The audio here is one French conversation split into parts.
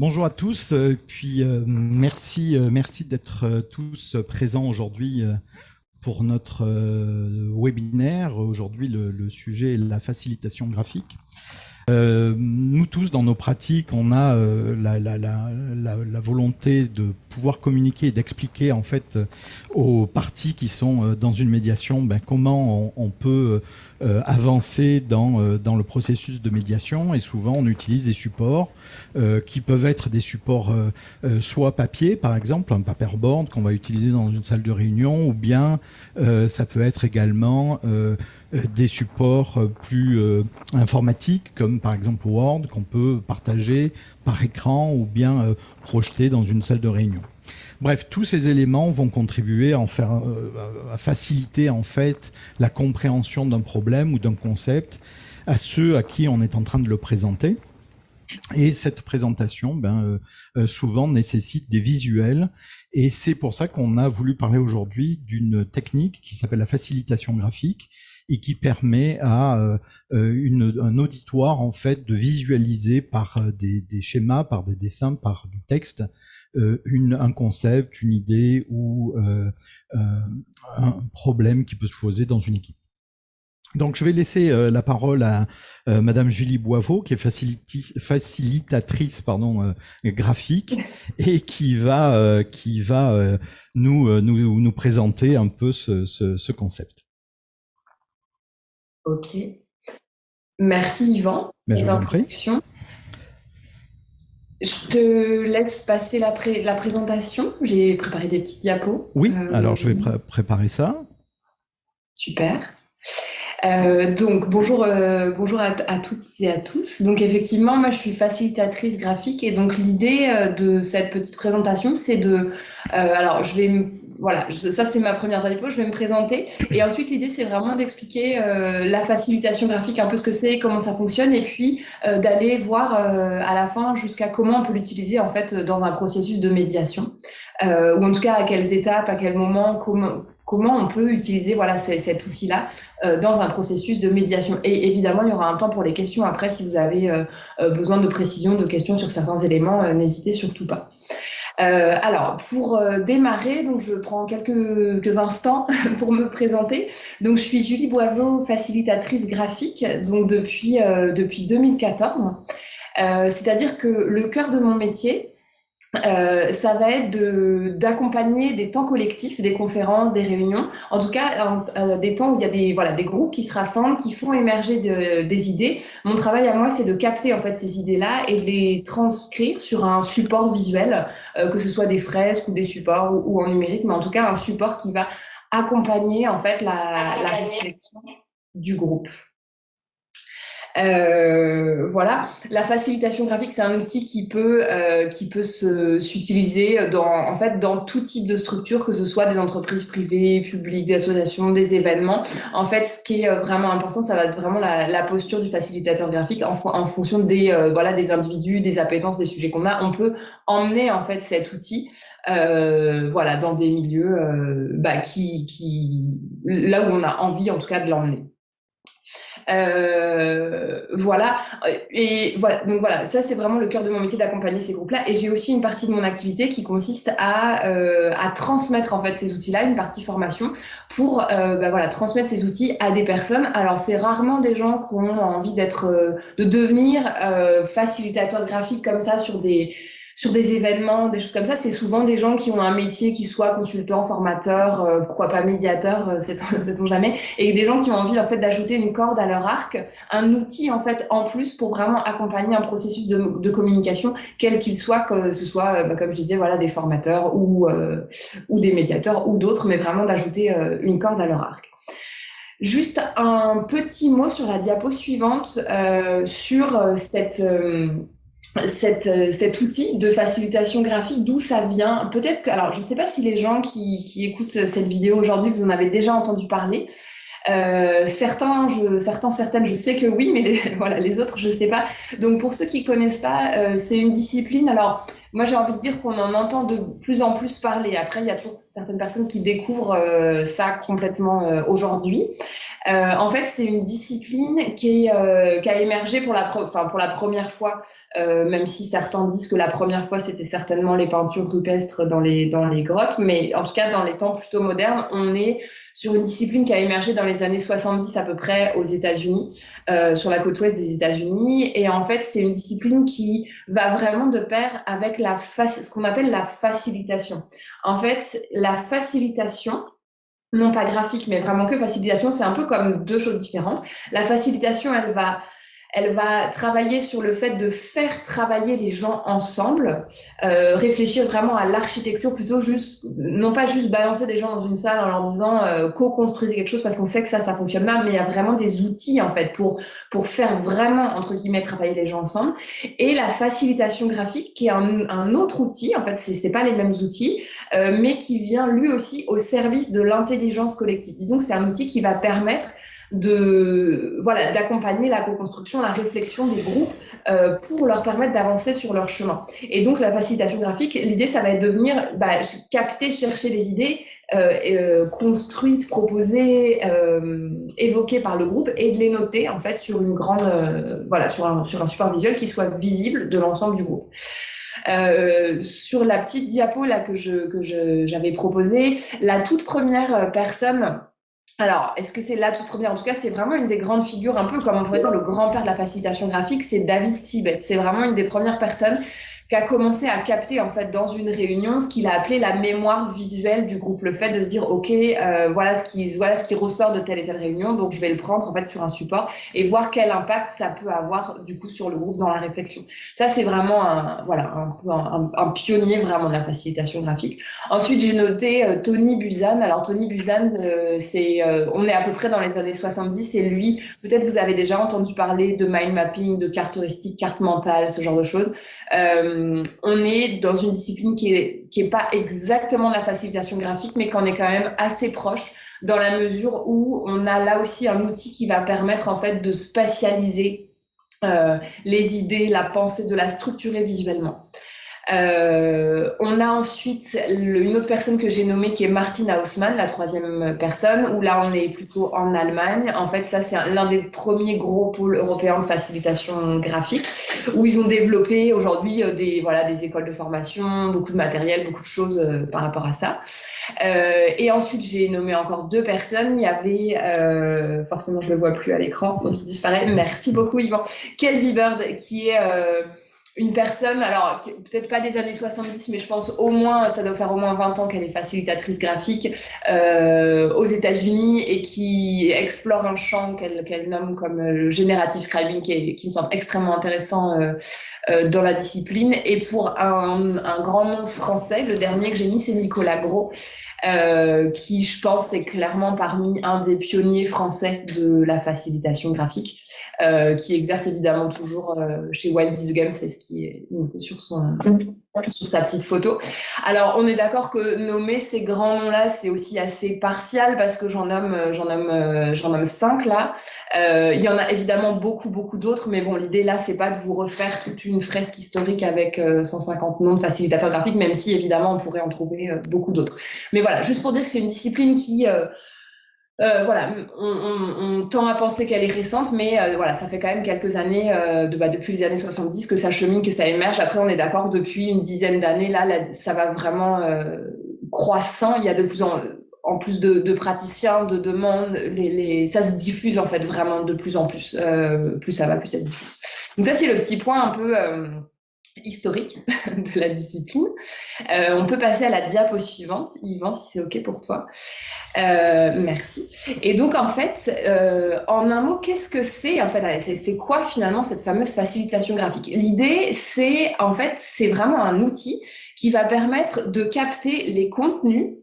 Bonjour à tous, euh, puis euh, merci, euh, merci d'être tous présents aujourd'hui pour notre webinaire. Aujourd'hui, le, sujet est la facilitation graphique. nous tous, dans nos pratiques, on a la, volonté de pouvoir communiquer et d'expliquer en fait aux parties qui sont dans une médiation ben, comment on peut euh, avancer dans, euh, dans le processus de médiation et souvent on utilise des supports euh, qui peuvent être des supports soit papier par exemple, un paperboard qu'on va utiliser dans une salle de réunion ou bien ça peut être également des supports plus informatiques comme par exemple Word qu'on peut partager par écran ou bien projeter dans une salle de réunion. Bref, tous ces éléments vont contribuer à, faire, euh, à faciliter en fait la compréhension d'un problème ou d'un concept à ceux à qui on est en train de le présenter. Et cette présentation, ben, euh, euh, souvent nécessite des visuels. Et c'est pour ça qu'on a voulu parler aujourd'hui d'une technique qui s'appelle la facilitation graphique et qui permet à un auditoire en fait de visualiser par des, des, schémas, par des dessins, par du texte, une, un concept, une idée ou euh, euh, un problème qui peut se poser dans une équipe. Donc, je vais laisser la parole à Madame Julie Boiveau, qui est facilitatrice pardon, graphique et qui va, qui va nous, nous, nous présenter un peu ce, ce, ce concept. Ok. Merci Yvan. Mais je vous en prie. Je te laisse passer la, la présentation. J'ai préparé des petites diapos. Oui, euh, alors je vais préparer ça. Super. Euh, donc bonjour, euh, bonjour à, toutes et à tous. Donc effectivement, moi je suis facilitatrice graphique et donc l'idée de cette petite présentation, c'est de, alors je vais voilà, ça c'est ma première diapo, je vais me présenter. Et ensuite, l'idée c'est vraiment d'expliquer euh, la facilitation graphique, un peu ce que c'est, comment ça fonctionne, et puis euh, d'aller voir euh, à la fin jusqu'à comment on peut l'utiliser en fait dans un processus de médiation, ou en tout cas à quelles étapes, à quel moment, comment, comment on peut utiliser voilà, cet outil-là dans un processus de médiation. Et évidemment, il y aura un temps pour les questions après. Si vous avez besoin de précision, de questions sur certains éléments, n'hésitez surtout pas. Euh, alors, pour euh, démarrer, donc je prends quelques, instants pour me présenter. Donc, je suis Julie Boiveau, facilitatrice graphique, donc depuis, euh, depuis 2014. C'est-à-dire que le cœur de mon métier, euh, ça va être d'accompagner des temps collectifs, des conférences, des réunions, en tout cas euh, des temps où il y a des, voilà, des groupes qui se rassemblent, qui font émerger des idées. Mon travail à moi, c'est de capter en fait ces idées-là et de les transcrire sur un support visuel, euh, que ce soit des fresques ou des supports ou, en numérique, mais en tout cas un support qui va accompagner en fait la, la réflexion du groupe. Euh, voilà, la facilitation graphique, c'est un outil qui peut, euh, qui peut s'utiliser dans, en fait, dans tout type de structure, que ce soit des entreprises privées, publiques, des associations, des événements. En fait, ce qui est euh, vraiment important, ça va être vraiment la, la posture du facilitateur graphique en, en fonction des, euh, voilà, des individus, des appétences, des sujets qu'on a. On peut emmener en fait cet outil euh, voilà, dans des milieux bah, qui, qui, là où on a envie en tout cas de l'emmener. Euh, voilà. Et voilà. Donc voilà, ça c'est vraiment le cœur de mon métier d'accompagner ces groupes-là. Et j'ai aussi une partie de mon activité qui consiste à, euh, à transmettre en fait ces outils-là, une partie formation, pour euh, bah, voilà transmettre ces outils à des personnes. Alors c'est rarement des gens qui ont envie d'être, de devenir facilitateurs graphiques comme ça sur des sur des événements, des choses comme ça, c'est souvent des gens qui ont un métier qui soit consultant, formateur, euh, pourquoi pas médiateur, euh, sait-on jamais, et des gens qui ont envie en fait d'ajouter une corde à leur arc, un outil en fait en plus pour vraiment accompagner un processus de, communication, quel qu'il soit, que ce soit, euh, bah, comme je disais, voilà, des formateurs ou, euh, ou des médiateurs ou d'autres, mais vraiment d'ajouter une corde à leur arc. Juste un petit mot sur la diapo suivante, sur cette cette, euh, cet outil de facilitation graphique, d'où ça vient Peut-être que, alors je ne sais pas si les gens qui, qui écoutent cette vidéo aujourd'hui, vous en avez déjà entendu parler. Euh, certains, je, certains, certaines, je sais que oui, mais les, voilà, les autres, je ne sais pas. Donc pour ceux qui connaissent pas, euh, c'est une discipline. Alors moi j'ai envie de dire qu'on en entend de plus en plus parler. Après, il y a toujours certaines personnes qui découvrent euh, ça complètement euh, aujourd'hui. Euh, en fait, c'est une discipline qui, est, qui, a émergé pour la, pour la première fois, même si certains disent que la première fois c'était certainement les peintures rupestres dans les, dans les grottes, mais en tout cas dans les temps plutôt modernes, on est sur une discipline qui a émergé dans les années 70 à peu près aux États-Unis, euh, sur la côte ouest des États-Unis. Et en fait, c'est une discipline qui va vraiment de pair avec la ce qu'on appelle la facilitation. En fait, la facilitation, non pas graphique, mais vraiment que facilitation, c'est un peu comme deux choses différentes. La facilitation, elle va elle va travailler sur le fait de faire travailler les gens ensemble, euh, réfléchir vraiment à l'architecture plutôt juste, non pas juste balancer des gens dans une salle en leur disant euh, co-construisez quelque chose parce qu'on sait que ça, ça fonctionne mal, mais il y a vraiment des outils en fait pour pour faire vraiment entre guillemets travailler les gens ensemble. Et la facilitation graphique qui est un, un autre outil, en fait, c'est pas les mêmes outils, euh, mais qui vient lui aussi au service de l'intelligence collective. Disons que c'est un outil qui va permettre de voilà d'accompagner la co-construction, la réflexion des groupes euh, pour leur permettre d'avancer sur leur chemin. Et donc la facilitation graphique, l'idée ça va être de venir bah, capter, chercher les idées euh, euh, construites, proposées, euh, évoquées par le groupe et de les noter en fait sur une grande euh, voilà sur un, sur un support visuel qui soit visible de l'ensemble du groupe. Euh, sur la petite diapo là que je que j'avais proposée, la toute première personne alors, est-ce que c'est la toute première? En tout cas, c'est vraiment une des grandes figures, un peu comme on pourrait dire le grand-père de la facilitation graphique, c'est David Sibet. C'est vraiment une des premières personnes qui a commencé à capter en fait dans une réunion ce qu'il a appelé la mémoire visuelle du groupe, le fait de se dire ok euh, voilà ce qui voilà ce qui ressort de telle et telle réunion, donc je vais le prendre en fait sur un support et voir quel impact ça peut avoir du coup sur le groupe dans la réflexion. Ça c'est vraiment un voilà un, un, pionnier vraiment de la facilitation graphique. Ensuite j'ai noté euh, Tony Buzan. Alors Tony Buzan euh, c'est euh, on est à peu près dans les années 70 et lui peut-être vous avez déjà entendu parler de mind mapping, de carte heuristique, carte mentale, ce genre de choses. Euh, on est dans une discipline qui est, qui est pas exactement la facilitation graphique, mais qu'on est quand même assez proche dans la mesure où on a là aussi un outil qui va permettre en fait de spatialiser euh, les idées, la pensée, de la structurer visuellement. Euh, on a ensuite une autre personne que j'ai nommée qui est Martin Haussmann, la troisième personne, où là on est plutôt en Allemagne. En fait, ça c'est l'un des premiers gros pôles européens de facilitation graphique, où ils ont développé aujourd'hui euh, des voilà des écoles de formation, beaucoup de matériel, beaucoup de choses euh, par rapport à ça. Euh, et ensuite j'ai nommé encore deux personnes. Il y avait euh, forcément je le vois plus à l'écran, donc il disparaît. Merci beaucoup Yvan. Kelly Bird qui est une personne, alors peut-être pas des années 70, mais je pense au moins, ça doit faire au moins 20 ans qu'elle est facilitatrice graphique euh, aux États-Unis et qui explore un champ qu'elle nomme comme le generative scribing, qui, me semble extrêmement intéressant euh, euh, dans la discipline. Et pour un, un, grand nom français, le dernier que j'ai mis, c'est Nicolas Gros. Euh, qui, je pense, est clairement parmi un des pionniers français de la facilitation graphique, euh, qui exerce évidemment toujours euh, chez Wild the Game, c'est ce qui est noté sur, son, sur sa petite photo. Alors, on est d'accord que nommer ces grands noms-là, c'est aussi assez partial parce que j'en nomme, j'en nomme, j'en nomme cinq là. il y en a évidemment beaucoup, beaucoup d'autres, mais bon, l'idée là, c'est pas de vous refaire toute une fresque historique avec 150 noms de facilitateurs graphiques, même si évidemment on pourrait en trouver beaucoup d'autres. Mais voilà, voilà, juste pour dire que c'est une discipline qui, euh, euh, voilà, on, tend à penser qu'elle est récente, mais euh, voilà, ça fait quand même quelques années, bah, depuis les années 70, que ça chemine, que ça émerge. Après, on est d'accord, depuis une dizaine d'années, là, ça va vraiment croissant. Il y a de plus en plus de, praticiens, de demandes, ça se diffuse en fait vraiment de plus en plus. plus ça va, plus ça se diffuse. Donc ça, c'est le petit point un peu historique de la discipline. Euh, on peut passer à la diapo suivante, Yvan, si c'est OK pour toi. Euh, merci. Et donc, en fait, euh, en un mot, qu'est-ce que c'est en fait C'est quoi finalement cette fameuse facilitation graphique? L'idée, c'est en fait, c'est vraiment un outil qui va permettre de capter les contenus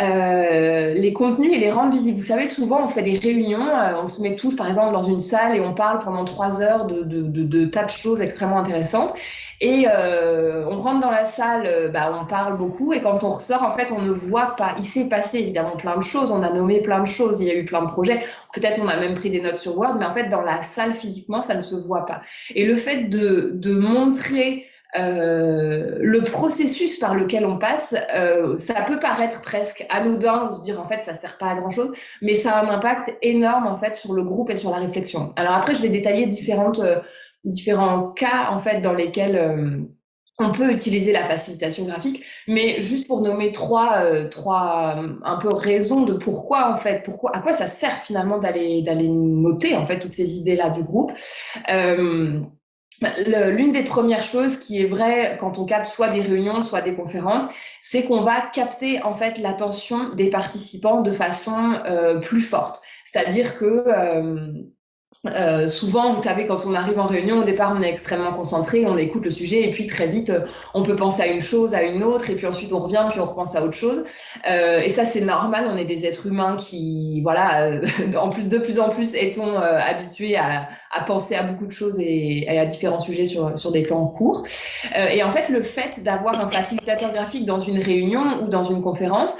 euh, les contenus et les rendre visibles. Vous savez, souvent, on fait des réunions, euh, on se met tous, par exemple, dans une salle et on parle pendant trois heures de, de, de, de tas de choses extrêmement intéressantes. Et euh, on rentre dans la salle, euh, bah, on parle beaucoup, et quand on ressort, en fait, on ne voit pas. Il s'est passé évidemment plein de choses, on a nommé plein de choses, il y a eu plein de projets. Peut-être on a même pris des notes sur Word, mais en fait, dans la salle physiquement, ça ne se voit pas. Et le fait de, de montrer euh, le processus par lequel on passe, euh, ça peut paraître presque anodin ou se dire en fait ça sert pas à grand chose, mais ça a un impact énorme en fait sur le groupe et sur la réflexion. Alors après, je vais détailler différentes, euh, différents cas en fait dans lesquels on peut utiliser la facilitation graphique, mais juste pour nommer trois, trois un peu raisons de pourquoi en fait, pourquoi, à quoi ça sert finalement d'aller d'aller noter en fait toutes ces idées là du groupe. L'une des premières choses qui est vraie quand on capte soit des réunions, soit des conférences, c'est qu'on va capter en fait l'attention des participants de façon euh, plus forte. C'est-à-dire que euh, euh, souvent, vous savez, quand on arrive en réunion, au départ, on est extrêmement concentré, on écoute le sujet, et puis très vite, on peut penser à une chose, à une autre, et puis ensuite on revient, puis on repense à autre chose. Euh, et ça, c'est normal. On est des êtres humains qui, voilà, euh, en plus de plus en plus, est-on euh, habitués à, à, penser à beaucoup de choses et, à différents sujets sur, sur des temps courts. Euh, et en fait, le fait d'avoir un facilitateur graphique dans une réunion ou dans une conférence,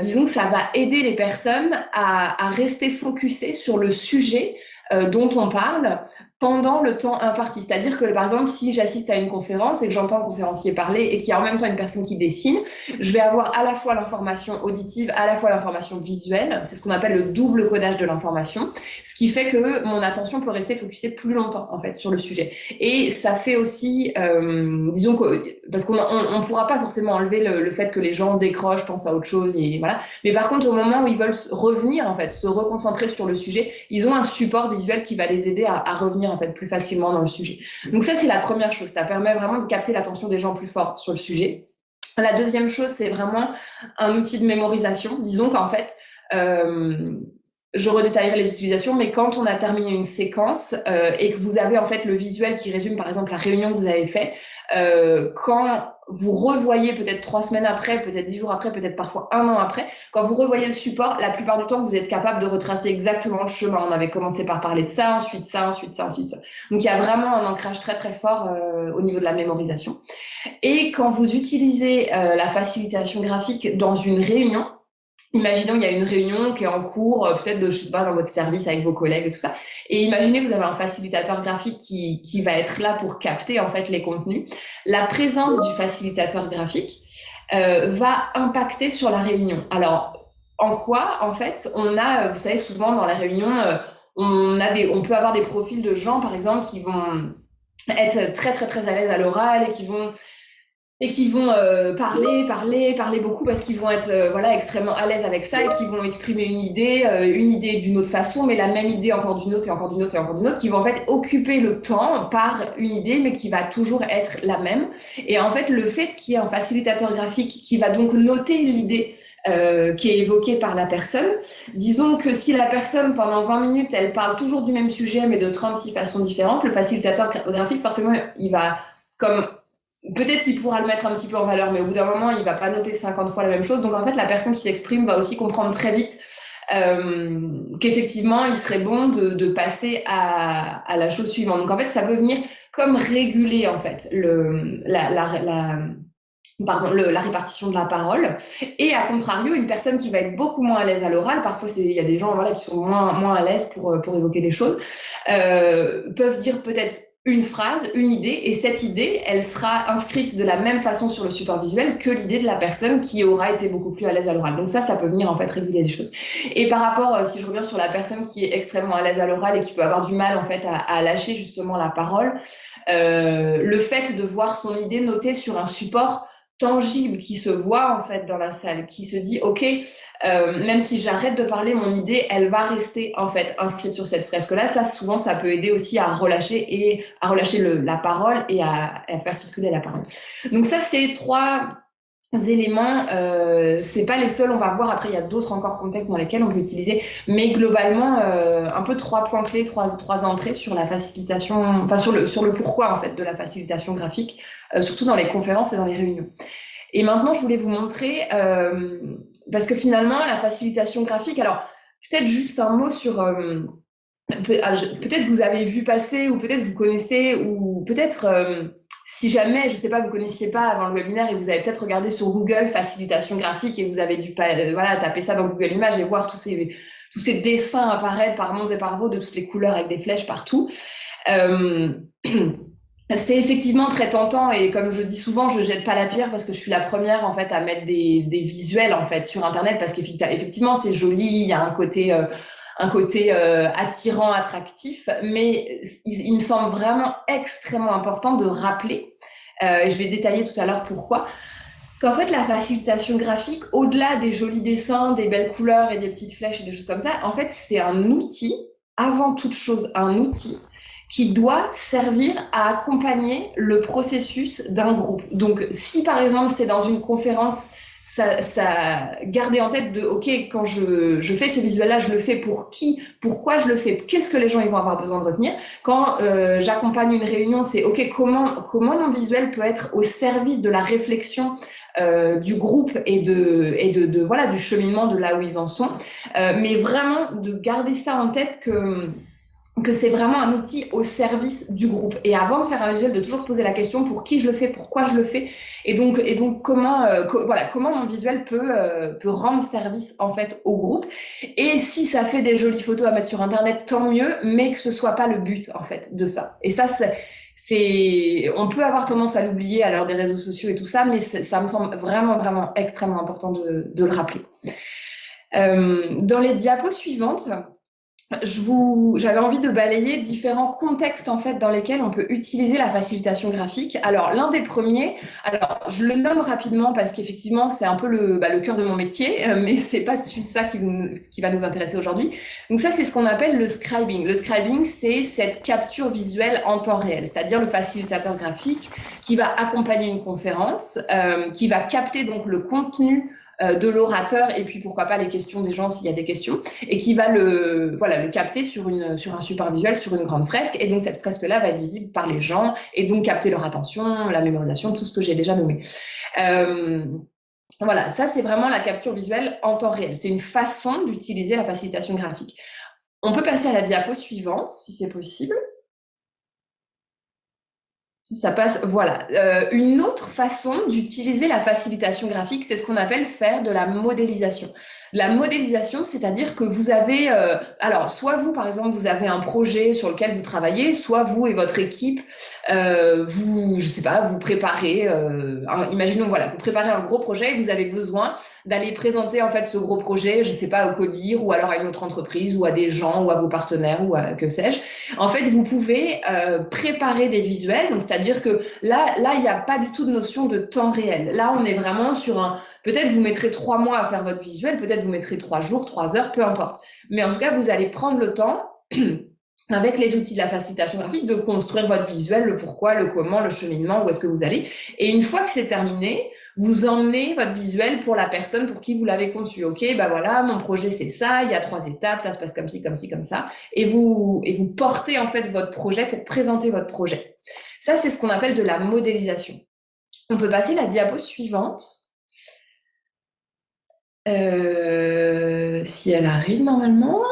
disons que ça va aider les personnes à, à rester focusées sur le sujet euh, dont on parle pendant le temps imparti. C'est-à-dire que, par exemple, si j'assiste à une conférence et que j'entends un conférencier parler et qu'il y a en même temps une personne qui dessine, je vais avoir à la fois l'information auditive, à la fois l'information visuelle. C'est ce qu'on appelle le double codage de l'information, ce qui fait que mon attention peut rester focusée plus longtemps, en fait, sur le sujet. Et ça fait aussi, euh, disons que, parce qu'on ne pourra pas forcément enlever le, fait que les gens décrochent, pensent à autre chose, et voilà. Mais par contre, au moment où ils veulent revenir, en fait, se reconcentrer sur le sujet, ils ont un support visuel qui va les aider à revenir en fait plus facilement dans le sujet. Donc ça, c'est la première chose. Ça permet vraiment de capter l'attention des gens plus fort sur le sujet. La deuxième chose, c'est vraiment un outil de mémorisation. Disons qu'en fait, euh, je redétaillerai les utilisations, mais quand on a terminé une séquence euh, et que vous avez en fait le visuel qui résume par exemple la réunion que vous avez fait, euh, quand vous revoyez peut-être trois semaines après, peut-être dix jours après, peut-être parfois un an après, quand vous revoyez le support, la plupart du temps, vous êtes capable de retracer exactement le chemin. On avait commencé par parler de ça, ensuite ça, ensuite ça, ensuite ça. Donc, il y a vraiment un ancrage très, très fort euh, au niveau de la mémorisation. Et quand vous utilisez euh, la facilitation graphique dans une réunion, Imaginons il y a une réunion qui est en cours, euh, peut-être de je sais pas dans votre service avec vos collègues et tout ça. Et imaginez vous avez un facilitateur graphique qui, qui va être là pour capter en fait les contenus. La présence du facilitateur graphique euh, va impacter sur la réunion. Alors en quoi en fait on a, vous savez souvent dans la réunion, euh, on a des, on peut avoir des profils de gens par exemple qui vont être très très très à l'aise à l'oral et qui vont et qui vont euh, parler, parler, parler beaucoup parce qu'ils vont être euh, voilà extrêmement à l'aise avec ça et qui vont exprimer une idée, euh, une idée d'une autre façon, mais la même idée encore d'une autre et encore d'une autre et encore d'une autre, qui vont en fait occuper le temps par une idée, mais qui va toujours être la même. Et en fait, le fait qu'il y ait un facilitateur graphique qui va donc noter l'idée euh, qui est évoquée par la personne. Disons que si la personne, pendant 20 minutes, elle parle toujours du même sujet, mais de 36 façons différentes, le facilitateur graphique, forcément, il va comme peut-être qu'il pourra le mettre un petit peu en valeur, mais au bout d'un moment, il va pas noter 50 fois la même chose. Donc en fait, la personne qui s'exprime va aussi comprendre très vite euh, qu'effectivement, il serait bon de, passer à, la chose suivante. Donc en fait, ça peut venir comme réguler en fait la, répartition de la parole. Et à contrario, une personne qui va être beaucoup moins à l'aise à l'oral, parfois il y a des gens qui sont moins, à l'aise pour, pour évoquer des choses, euh, peuvent dire peut-être une phrase, une idée, et cette idée, elle sera inscrite de la même façon sur le support visuel que l'idée de la personne qui aura été beaucoup plus à l'aise à l'oral. Donc ça, ça peut venir en fait réguler les choses. Et par rapport, euh, si je reviens sur la personne qui est extrêmement à l'aise à l'oral et qui peut avoir du mal en fait à, lâcher justement la parole, euh, le fait de voir son idée notée sur un support tangible qui se voit en fait dans la salle, qui se dit ok, euh, même si j'arrête de parler, mon idée, elle va rester en fait inscrite sur cette fresque-là. Ça, souvent, ça peut aider aussi à relâcher et à relâcher le, la parole et à, à, faire circuler la parole. Donc ça, c'est trois éléments. Euh, c'est pas les seuls, on va voir. Après, il y a d'autres encore contextes dans lesquels on peut utiliser, mais globalement, euh, un peu trois points clés, trois, trois entrées sur la facilitation, enfin sur le sur le pourquoi en fait de la facilitation graphique euh, surtout dans les conférences et dans les réunions. Et maintenant, je voulais vous montrer, euh, parce que finalement, la facilitation graphique, alors peut-être juste un mot sur, euh, ah, peut-être vous avez vu passer, ou peut-être vous connaissez, ou peut-être, euh, si jamais, je ne sais pas, vous connaissiez pas avant le webinaire et vous avez peut-être regardé sur Google facilitation graphique et vous avez dû voilà, taper ça dans Google Images et voir tous ces, tous ces dessins apparaître par mondes et par vaux de toutes les couleurs avec des flèches partout. c'est effectivement très tentant et comme je dis souvent, je jette pas la pierre parce que je suis la première en fait à mettre des, visuels en fait sur internet parce qu'effectivement c'est joli, il y a un côté euh, un côté euh, attirant, attractif, mais il, me semble vraiment extrêmement important de rappeler, euh, je vais détailler tout à l'heure pourquoi, qu'en fait la facilitation graphique, au-delà des jolis dessins, des belles couleurs et des petites flèches et des choses comme ça, en fait c'est un outil, avant toute chose un outil qui doit servir à accompagner le processus d'un groupe. Donc, si par exemple c'est dans une conférence, ça, ça garder en tête de OK, quand je, je fais ces visuels-là, je le fais pour qui, pourquoi je le fais, qu'est-ce que les gens ils vont avoir besoin de retenir? Quand euh, j'accompagne une réunion, c'est OK, comment, comment mon visuel peut être au service de la réflexion euh, du groupe et de et de, voilà du cheminement de là où ils en sont, euh, mais vraiment de garder ça en tête que que c'est vraiment un outil au service du groupe. Et avant de faire un visuel, de toujours se poser la question pour qui je le fais, pourquoi je le fais, et donc, et donc comment, euh, voilà, comment mon visuel peut, euh, peut rendre service en fait au groupe. Et si ça fait des jolies photos à mettre sur Internet, tant mieux, mais que ce soit pas le but en fait de ça. Et ça, c'est, on peut avoir tendance à l'oublier à l'heure des réseaux sociaux et tout ça, mais ça me semble vraiment, vraiment extrêmement important de, de le rappeler. Euh, dans les diapos suivantes, j'avais envie de balayer différents contextes en fait dans lesquels on peut utiliser la facilitation graphique. Alors l'un des premiers, alors je le nomme rapidement parce qu'effectivement c'est un peu le, bah, le cœur de mon métier, euh, mais c'est pas ça qui, qui va nous intéresser aujourd'hui. Donc ça c'est ce qu'on appelle le scribing. Le scribing c'est cette capture visuelle en temps réel, c'est-à-dire le facilitateur graphique qui va accompagner une conférence, euh, qui va capter donc le contenu de l'orateur et puis pourquoi pas les questions des gens s'il y a des questions et qui va le voilà le capter sur une sur un support visuel sur une grande fresque. Et donc cette fresque là va être visible par les gens et donc capter leur attention la mémorisation tout ce que j'ai déjà nommé. Euh, voilà ça c'est vraiment la capture visuelle en temps réel. C'est une façon d'utiliser la facilitation graphique. On peut passer à la diapo suivante si c'est possible ça passe, voilà. Euh, une autre façon d'utiliser la facilitation graphique, c'est ce qu'on appelle faire de la modélisation. La modélisation, c'est-à-dire que vous avez, euh, alors soit vous par exemple, vous avez un projet sur lequel vous travaillez, soit vous et votre équipe, euh, vous, je sais pas, vous préparez, euh, imaginons voilà, vous préparez un gros projet et vous avez besoin d'aller présenter en fait ce gros projet, je sais pas, au Codir ou alors à une autre entreprise ou à des gens ou à vos partenaires ou à que sais-je. En fait, vous pouvez euh, préparer des visuels, donc c'est-à-dire que là, là, il n'y a pas du tout de notion de temps réel. Là, on est vraiment sur un Peut-être vous mettrez trois mois à faire votre visuel, peut-être vous mettrez trois jours, trois heures, peu importe. Mais en tout cas, vous allez prendre le temps avec les outils de la facilitation graphique, de construire votre visuel, le pourquoi, le comment, le cheminement, où est-ce que vous allez. Et une fois que c'est terminé, vous emmenez votre visuel pour la personne pour qui vous l'avez conçu. OK, bah voilà, mon projet c'est ça, il y a trois étapes, ça se passe comme ci, comme ci, comme ça. Et vous, et vous portez en fait votre projet pour présenter votre projet. Ça, c'est ce qu'on appelle de la modélisation. On peut passer la diapo suivante. Euh, si elle arrive normalement.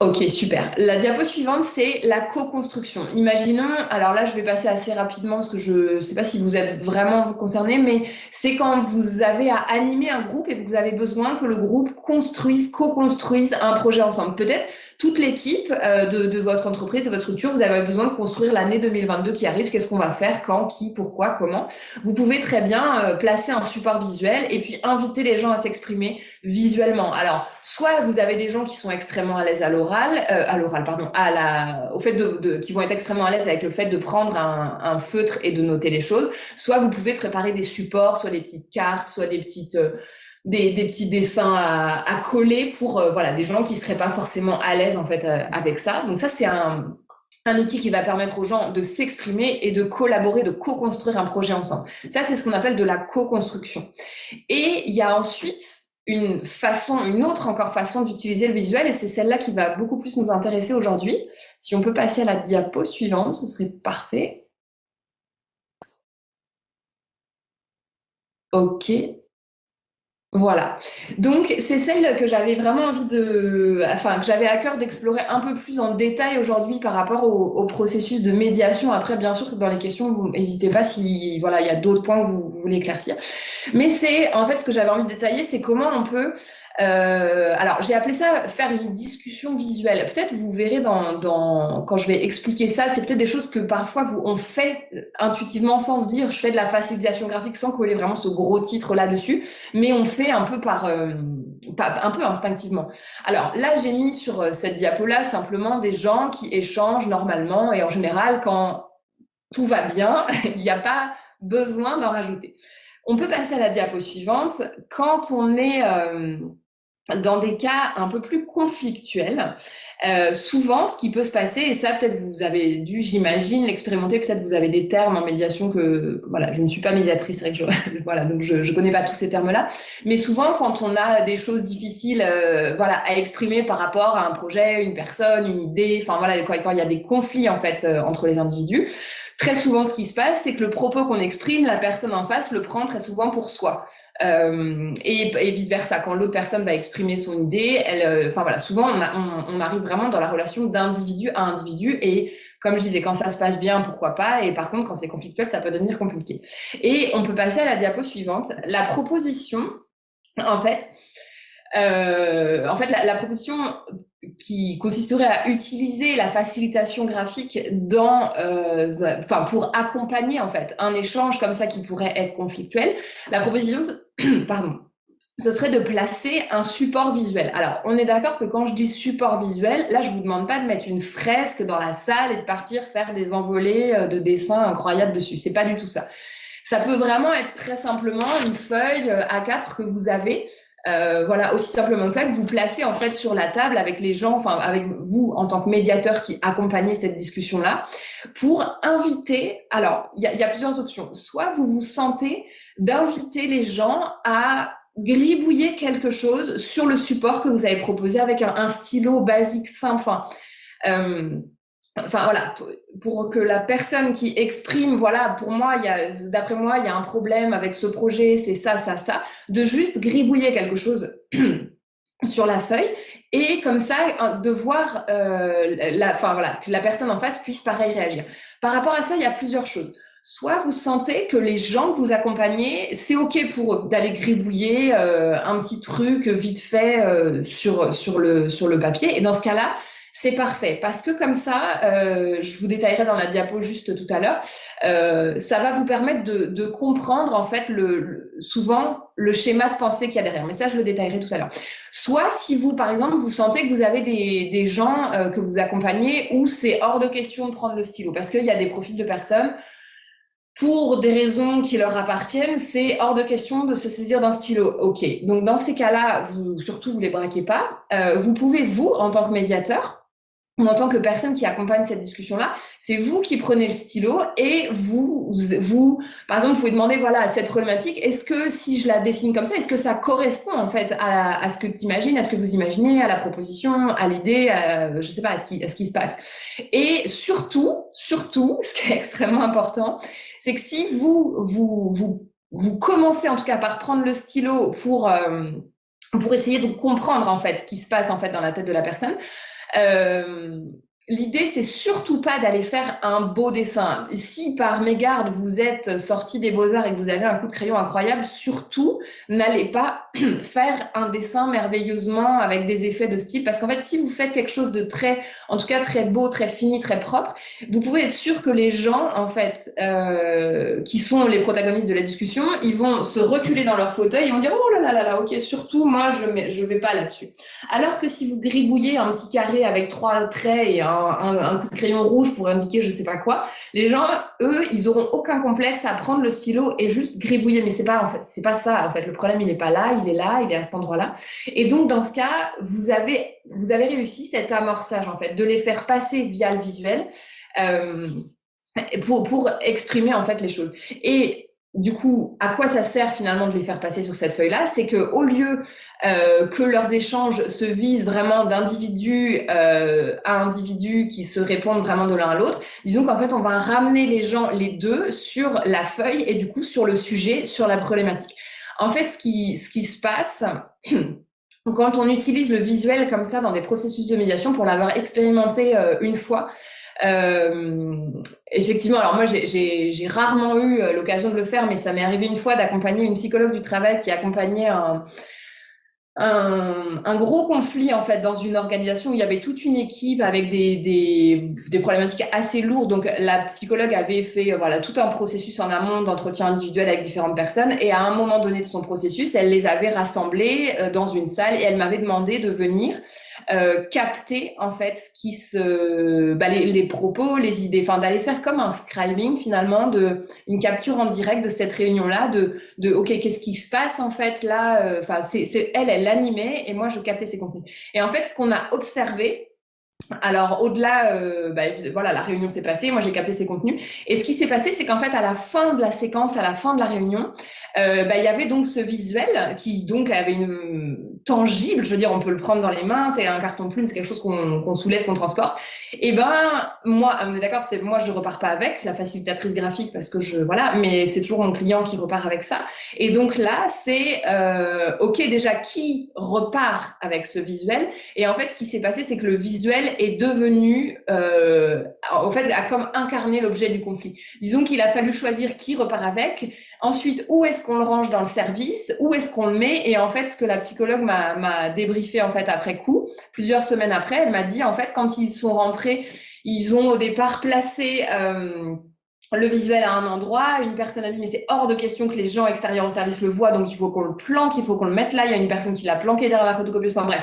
Ok, super. La diapo suivante, c'est la co-construction. Imaginons, alors là, je vais passer assez rapidement parce que je ne sais pas si vous êtes vraiment concerné, mais c'est quand vous avez à animer un groupe et vous avez besoin que le groupe construise, co-construise un projet ensemble. Peut-être toute l'équipe euh, de, votre entreprise, de votre structure, vous avez besoin de construire l'année 2022 qui arrive. Qu'est-ce qu'on va faire, quand, qui, pourquoi, comment? Vous pouvez très bien euh, placer un support visuel et puis inviter les gens à s'exprimer visuellement. Alors, soit vous avez des gens qui sont extrêmement à l'aise à l'oral, euh, à l'oral, pardon, à la, au fait de, qui vont être extrêmement à l'aise avec le fait de prendre un, un, feutre et de noter les choses. Soit vous pouvez préparer des supports, soit des petites cartes, soit des petites des, petits dessins à, coller pour euh, voilà des gens qui seraient pas forcément à l'aise en fait euh, avec ça. Donc ça c'est un, un outil qui va permettre aux gens de s'exprimer et de collaborer, de co-construire un projet ensemble. Ça c'est ce qu'on appelle de la co-construction. Et il y a ensuite une façon, une autre encore façon d'utiliser le visuel, et c'est celle-là qui va beaucoup plus nous intéresser aujourd'hui. Si on peut passer à la diapo suivante, ce serait parfait. Ok. Voilà. Donc, c'est celle que j'avais vraiment envie de, enfin, que j'avais à cœur d'explorer un peu plus en détail aujourd'hui par rapport au, processus de médiation. Après, bien sûr, c'est dans les questions, vous n'hésitez pas si, voilà, il y a d'autres points que vous, vous voulez éclaircir. Mais c'est, en fait, ce que j'avais envie de détailler, c'est comment on peut euh, alors, j'ai appelé ça faire une discussion visuelle. Peut-être vous verrez dans, dans, quand je vais expliquer ça, c'est peut-être des choses que parfois vous, on fait intuitivement sans se dire je fais de la facilitation graphique sans coller vraiment ce gros titre là-dessus, mais on fait un peu par, euh, un peu instinctivement. Alors là, j'ai mis sur euh, cette diapo-là simplement des gens qui échangent normalement et en général, quand tout va bien, il n'y a pas besoin d'en rajouter. On peut passer à la diapo suivante. Quand on est dans des cas un peu plus conflictuels, euh, souvent, ce qui peut se passer, et ça peut-être vous avez dû, j'imagine, l'expérimenter, peut-être vous avez des termes en médiation que, voilà, je ne suis pas médiatrice, vrai voilà, donc je ne connais pas tous ces termes-là, mais souvent quand on a des choses difficiles, euh, voilà, à exprimer par rapport à un projet, une personne, une idée, enfin voilà, quand, il y a des conflits en fait euh, entre les individus, très souvent, ce qui se passe, c'est que le propos qu'on exprime, la personne en face le prend très souvent pour soi. Euh, et, vice-versa, quand l'autre personne va exprimer son idée, elle, euh, enfin voilà, souvent on, arrive vraiment dans la relation d'individu à individu et comme je disais, quand ça se passe bien, pourquoi pas, et par contre, quand c'est conflictuel, ça peut devenir compliqué. Et on peut passer à la diapo suivante. La proposition, en fait, euh, en fait, la, proposition qui consisterait à utiliser la facilitation graphique dans, euh, enfin, pour accompagner en fait un échange comme ça qui pourrait être conflictuel. La proposition, pardon, ce serait de placer un support visuel. Alors, on est d'accord que quand je dis support visuel, là, je vous demande pas de mettre une fresque dans la salle et de partir faire des envolées euh, de dessins incroyables dessus. C'est pas du tout ça. Ça peut vraiment être très simplement une feuille A4 que vous avez euh, voilà, aussi simplement que ça, que vous placez en fait sur la table avec les gens, enfin avec vous en tant que médiateur qui accompagnez cette discussion-là, pour inviter. Alors, il y, a plusieurs options. Soit vous vous sentez d'inviter les gens à gribouiller quelque chose sur le support que vous avez proposé avec un, un stylo basique simple. Enfin, euh, enfin voilà, pour, que la personne qui exprime, voilà, pour moi, d'après moi, il y a un problème avec ce projet, c'est ça, ça, ça, de juste gribouiller quelque chose sur la feuille et comme ça de voir euh, la, enfin voilà, que la personne en face puisse pareil réagir. Par rapport à ça, il y a plusieurs choses. Soit vous sentez que les gens que vous accompagnez, c'est OK pour d'aller gribouiller euh, un petit truc vite fait euh, sur, sur, le, sur le papier. Et dans ce cas-là, c'est parfait parce que comme ça, euh, je vous détaillerai dans la diapo juste tout à l'heure, euh, ça va vous permettre de, comprendre en fait le, souvent le schéma de pensée qu'il y a derrière. Mais ça, je le détaillerai tout à l'heure. Soit si vous, par exemple, vous sentez que vous avez des, gens euh, que vous accompagnez où c'est hors de question de prendre le stylo parce qu'il y a des profils de personnes pour des raisons qui leur appartiennent, c'est hors de question de se saisir d'un stylo. OK. Donc, dans ces cas-là, vous, surtout, vous les braquez pas. vous pouvez, vous, en tant que médiateur, en tant que personne qui accompagne cette discussion-là, c'est vous qui prenez le stylo et vous, vous, par exemple, vous pouvez demander, voilà, à cette problématique, est-ce que si je la dessine comme ça, est-ce que ça correspond en fait à, ce que tu imagines, à ce que vous imaginez, à la proposition, à l'idée, je sais pas, à ce, qui, à ce qui se passe. Et surtout, surtout, ce qui est extrêmement important, c'est que si vous, vous, vous, vous commencez en tout cas par prendre le stylo pour, euh, pour essayer de comprendre en fait ce qui se passe en fait dans la tête de la personne, euh, L'idée, c'est surtout pas d'aller faire un beau dessin. Si par mégarde vous êtes sorti des beaux-arts et que vous avez un coup de crayon incroyable, surtout n'allez pas faire un dessin merveilleusement avec des effets de style. Parce qu'en fait, si vous faites quelque chose de très, en tout cas très beau, très fini, très propre, vous pouvez être sûr que les gens, en fait, euh, qui sont les protagonistes de la discussion, ils vont se reculer dans leur fauteuil et vont dire oh là là là là, ok, surtout moi je ne vais pas là-dessus. Alors que si vous gribouillez un petit carré avec trois traits et un un, coup de crayon rouge pour indiquer je sais pas quoi. Les gens, eux, ils auront aucun complexe à prendre le stylo et juste gribouiller. Mais c'est pas en fait, pas ça. En fait, le problème il n'est pas là, il est là, il est à cet endroit-là. Et donc dans ce cas, vous avez vous avez réussi cet amorçage en fait, de les faire passer via le visuel. Euh, pour, pour exprimer en fait les choses. Et du coup, à quoi ça sert finalement de les faire passer sur cette feuille-là? C'est que au lieu euh, que leurs échanges se visent vraiment d'individu euh, à individu qui se répondent vraiment de l'un à l'autre, disons qu'en fait, on va ramener les gens, les deux, sur la feuille et du coup sur le sujet, sur la problématique. En fait, ce qui, ce qui se passe, quand on utilise le visuel comme ça dans des processus de médiation, pour l'avoir expérimenté euh, une fois, euh, effectivement, alors moi j'ai rarement eu euh, l'occasion de le faire, mais ça m'est arrivé une fois d'accompagner une psychologue du travail qui accompagnait un, un, gros conflit en fait dans une organisation où il y avait toute une équipe avec des, des, des, problématiques assez lourdes. Donc la psychologue avait fait euh, voilà tout un processus en amont d'entretien individuel avec différentes personnes et à un moment donné de son processus, elle les avait rassemblées euh, dans une salle et elle m'avait demandé de venir euh, capter en fait ce qui se bah, les, les, propos, les idées, enfin d'aller faire comme un scribing finalement de une capture en direct de cette réunion là de de ok qu'est-ce qui se passe en fait là enfin c'est elle elle l'animait et moi, je captais ses contenus. Et en fait, ce qu'on a observé, alors, au-delà, euh, bah, voilà, la réunion s'est passée, moi j'ai capté ses contenus. Et ce qui s'est passé, c'est qu'en fait, à la fin de la séquence, à la fin de la réunion, euh, bah, il y avait donc ce visuel qui donc avait une tangible, je veux dire, on peut le prendre dans les mains, c'est un carton plume, c'est quelque chose qu'on soulève, qu'on transporte. Et ben, moi, on est d'accord, c'est moi je repars pas avec la facilitatrice graphique parce que je voilà, mais c'est toujours mon client qui repart avec ça. Et donc là, c'est euh, ok déjà qui repart avec ce visuel? Et en fait, ce qui s'est passé, c'est que le visuel est devenu, euh, en fait, a comme incarné l'objet du conflit. Disons qu'il a fallu choisir qui repart avec. Ensuite, où est-ce qu'on le range dans le service? Où est-ce qu'on le met? Et en fait, ce que la psychologue m'a débriefé en fait après coup, plusieurs semaines après, elle m'a dit en fait quand ils sont rentrés, ils ont au départ placé euh, le visuel à un endroit. Une personne a dit mais c'est hors de question que les gens extérieurs au service le voient, donc il faut qu'on le planque, il faut qu'on le mette là. Il y a une personne qui l'a planqué derrière la photocopieuse. Bref,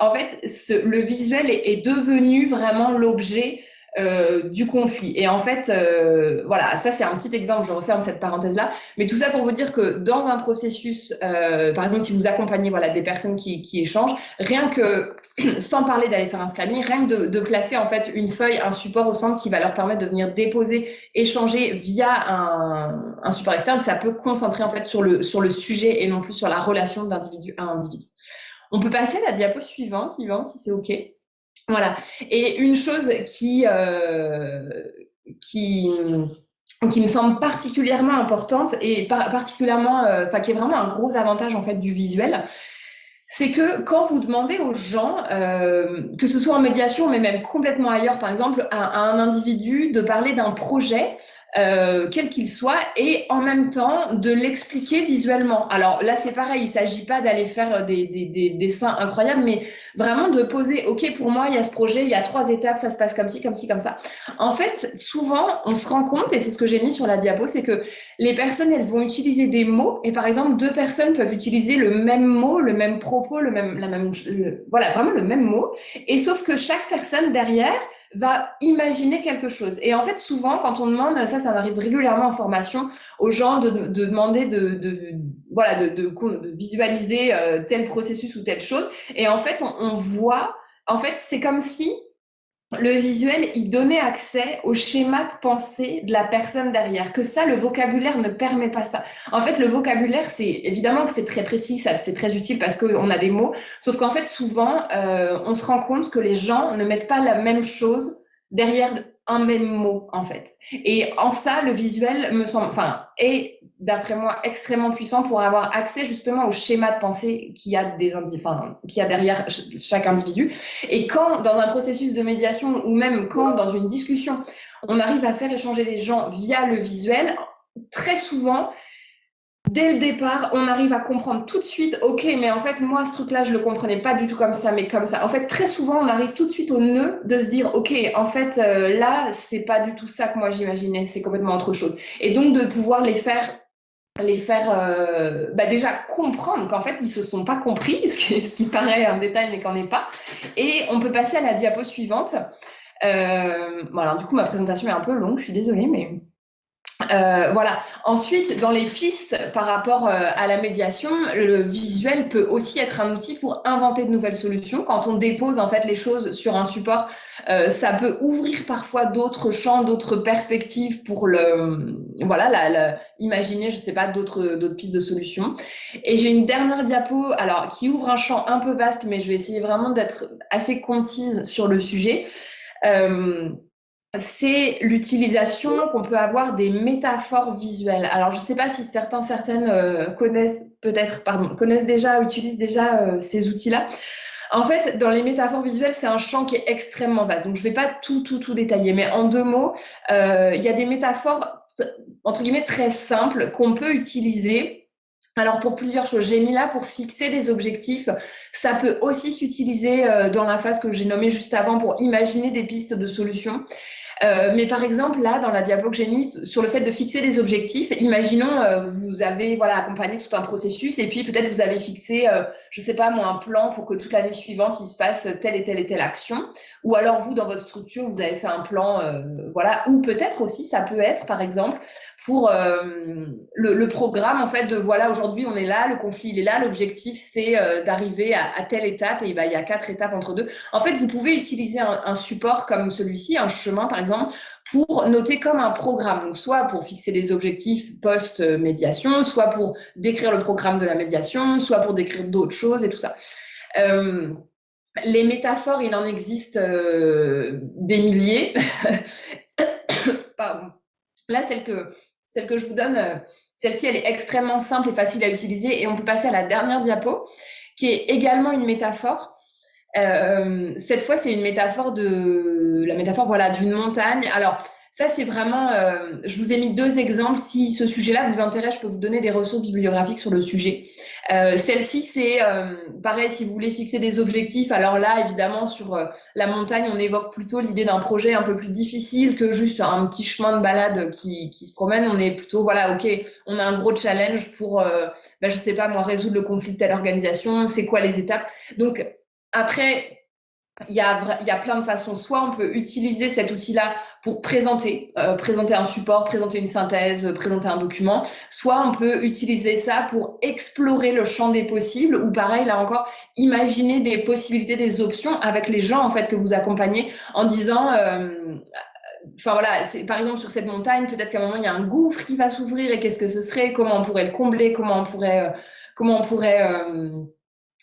en fait, le visuel est devenu vraiment l'objet euh, du conflit. Et en fait, euh, voilà, ça c'est un petit exemple, je referme cette parenthèse-là, mais tout ça pour vous dire que dans un processus, euh, par exemple, si vous accompagnez voilà, des personnes qui, qui échangent, rien que, sans parler d'aller faire un screening, rien que de, de, placer en fait une feuille, un support au centre qui va leur permettre de venir déposer, échanger via un, un support externe, ça peut concentrer en fait sur le, sur le sujet et non plus sur la relation d'individu à individu. On peut passer à la diapo suivante, Yvan, si c'est OK. Voilà. Et une chose qui, euh, qui, qui me semble particulièrement importante et particulièrement, euh, qui est vraiment un gros avantage en fait du visuel, c'est que quand vous demandez aux gens, euh, que ce soit en médiation, mais même complètement ailleurs, par exemple, à un individu de parler d'un projet, euh, quel qu'il soit, et en même temps de l'expliquer visuellement. Alors là, c'est pareil, il ne s'agit pas d'aller faire des, des, des, dessins incroyables, mais vraiment de poser, OK, pour moi, il y a ce projet, il y a trois étapes, ça se passe comme ci, comme ci, comme ça. En fait, souvent, on se rend compte, et c'est ce que j'ai mis sur la diapo, c'est que les personnes, elles vont utiliser des mots, et par exemple, deux personnes peuvent utiliser le même mot, le même propos, le même, la même, voilà, vraiment le même mot, et sauf que chaque personne derrière, va imaginer quelque chose. Et en fait, souvent, quand on demande, ça, ça m'arrive régulièrement en formation, aux gens de, de demander de, de, voilà, de, de, visualiser euh, tel processus ou telle chose. Et en fait, on, on voit, en fait, c'est comme si le visuel, il donnait accès au schéma de pensée de la personne derrière. Que ça, le vocabulaire ne permet pas ça. En fait, le vocabulaire, c'est évidemment que c'est très précis, c'est très utile parce qu'on a des mots. Sauf qu'en fait, souvent, euh, on se rend compte que les gens ne mettent pas la même chose derrière un même mot, en fait. Et en ça, le visuel me semble, enfin, est, d'après moi, extrêmement puissant pour avoir accès justement au schéma de pensée qu'il y a enfin, qu'il y a derrière chaque individu. Et quand, dans un processus de médiation ou même quand, dans une discussion, on arrive à faire échanger les gens via le visuel, très souvent, dès le départ, on arrive à comprendre tout de suite, ok, mais en fait, moi, ce truc-là, je le comprenais pas du tout comme ça, mais comme ça. En fait, très souvent, on arrive tout de suite au nœud de se dire, ok, en fait, euh, là, c'est pas du tout ça que moi j'imaginais, c'est complètement autre chose. Et donc, de pouvoir les faire les faire euh, bah déjà comprendre qu'en fait ils se sont pas compris, ce qui, ce qui paraît un détail mais qu'en est pas. Et on peut passer à la diapo suivante. Euh, voilà, du coup ma présentation est un peu longue, je suis désolée, mais euh, voilà. Ensuite, dans les pistes par rapport euh, à la médiation, le visuel peut aussi être un outil pour inventer de nouvelles solutions. Quand on dépose en fait les choses sur un support, euh, ça peut ouvrir parfois d'autres champs, d'autres perspectives pour le, voilà, imaginer, je sais pas, d'autres pistes de solutions. Et j'ai une dernière diapo, alors qui ouvre un champ un peu vaste, mais je vais essayer vraiment d'être assez concise sur le sujet. C'est l'utilisation qu'on peut avoir des métaphores visuelles. Alors, je ne sais pas si certains, certaines euh, connaissent peut-être, connaissent déjà, utilisent déjà euh, ces outils-là. En fait, dans les métaphores visuelles, c'est un champ qui est extrêmement vaste. Donc, je ne vais pas tout, tout, tout détailler, mais en deux mots, euh, il y a des métaphores, entre guillemets, très simples qu'on peut utiliser alors pour plusieurs choses, j'ai mis là pour fixer des objectifs. Ça peut aussi s'utiliser dans la phase que j'ai nommée juste avant pour imaginer des pistes de solutions. Euh, mais par exemple, là, dans la diapo que j'ai mis sur le fait de fixer des objectifs, imaginons, euh, vous avez voilà, accompagné tout un processus et puis peut-être vous avez fixé, euh, je sais pas moi, un plan pour que toute l'année suivante, il se passe telle et telle et telle action. Ou alors vous, dans votre structure, vous avez fait un plan, voilà. Ou peut-être aussi, ça peut être, par exemple, pour le, programme, en fait, de voilà, aujourd'hui, on est là, le conflit, il est là, l'objectif, c'est d'arriver à, telle étape et bah, il y a quatre étapes entre deux. En fait, vous pouvez utiliser un, support comme celui-ci, un chemin, par exemple, pour noter comme un programme. Donc, soit pour fixer des objectifs post-médiation, soit pour décrire le programme de la médiation, soit pour décrire d'autres choses et tout ça. Euh, les métaphores, il en existe euh, des milliers. Là, celle que, celle que je vous donne, euh, celle-ci, elle est extrêmement simple et facile à utiliser. Et on peut passer à la dernière diapo, qui est également une métaphore. Euh, cette fois, c'est une métaphore de la métaphore voilà d'une montagne. Alors ça, c'est vraiment. Euh, je vous ai mis deux exemples. Si ce sujet-là vous intéresse, je peux vous donner des ressources bibliographiques sur le sujet. Euh, Celle-ci, c'est pareil. Si vous voulez fixer des objectifs, alors là, évidemment, sur la montagne, on évoque plutôt l'idée d'un projet un peu plus difficile que juste un petit chemin de balade qui, qui se promène. On est plutôt voilà, ok, on a un gros challenge pour, ben, je sais pas moi, résoudre le conflit de telle organisation. C'est quoi les étapes Donc après, il y, a, il y a plein de façons. Soit on peut utiliser cet outil-là pour présenter, euh, présenter un support, présenter une synthèse, présenter un document. Soit on peut utiliser ça pour explorer le champ des possibles ou pareil, là encore, imaginer des possibilités, des options avec les gens en fait que vous accompagnez en disant... Euh, enfin voilà, par exemple sur cette montagne, peut-être qu'à un moment il y a un gouffre qui va s'ouvrir et qu'est-ce que ce serait, comment on pourrait le combler, comment on pourrait, euh, comment on pourrait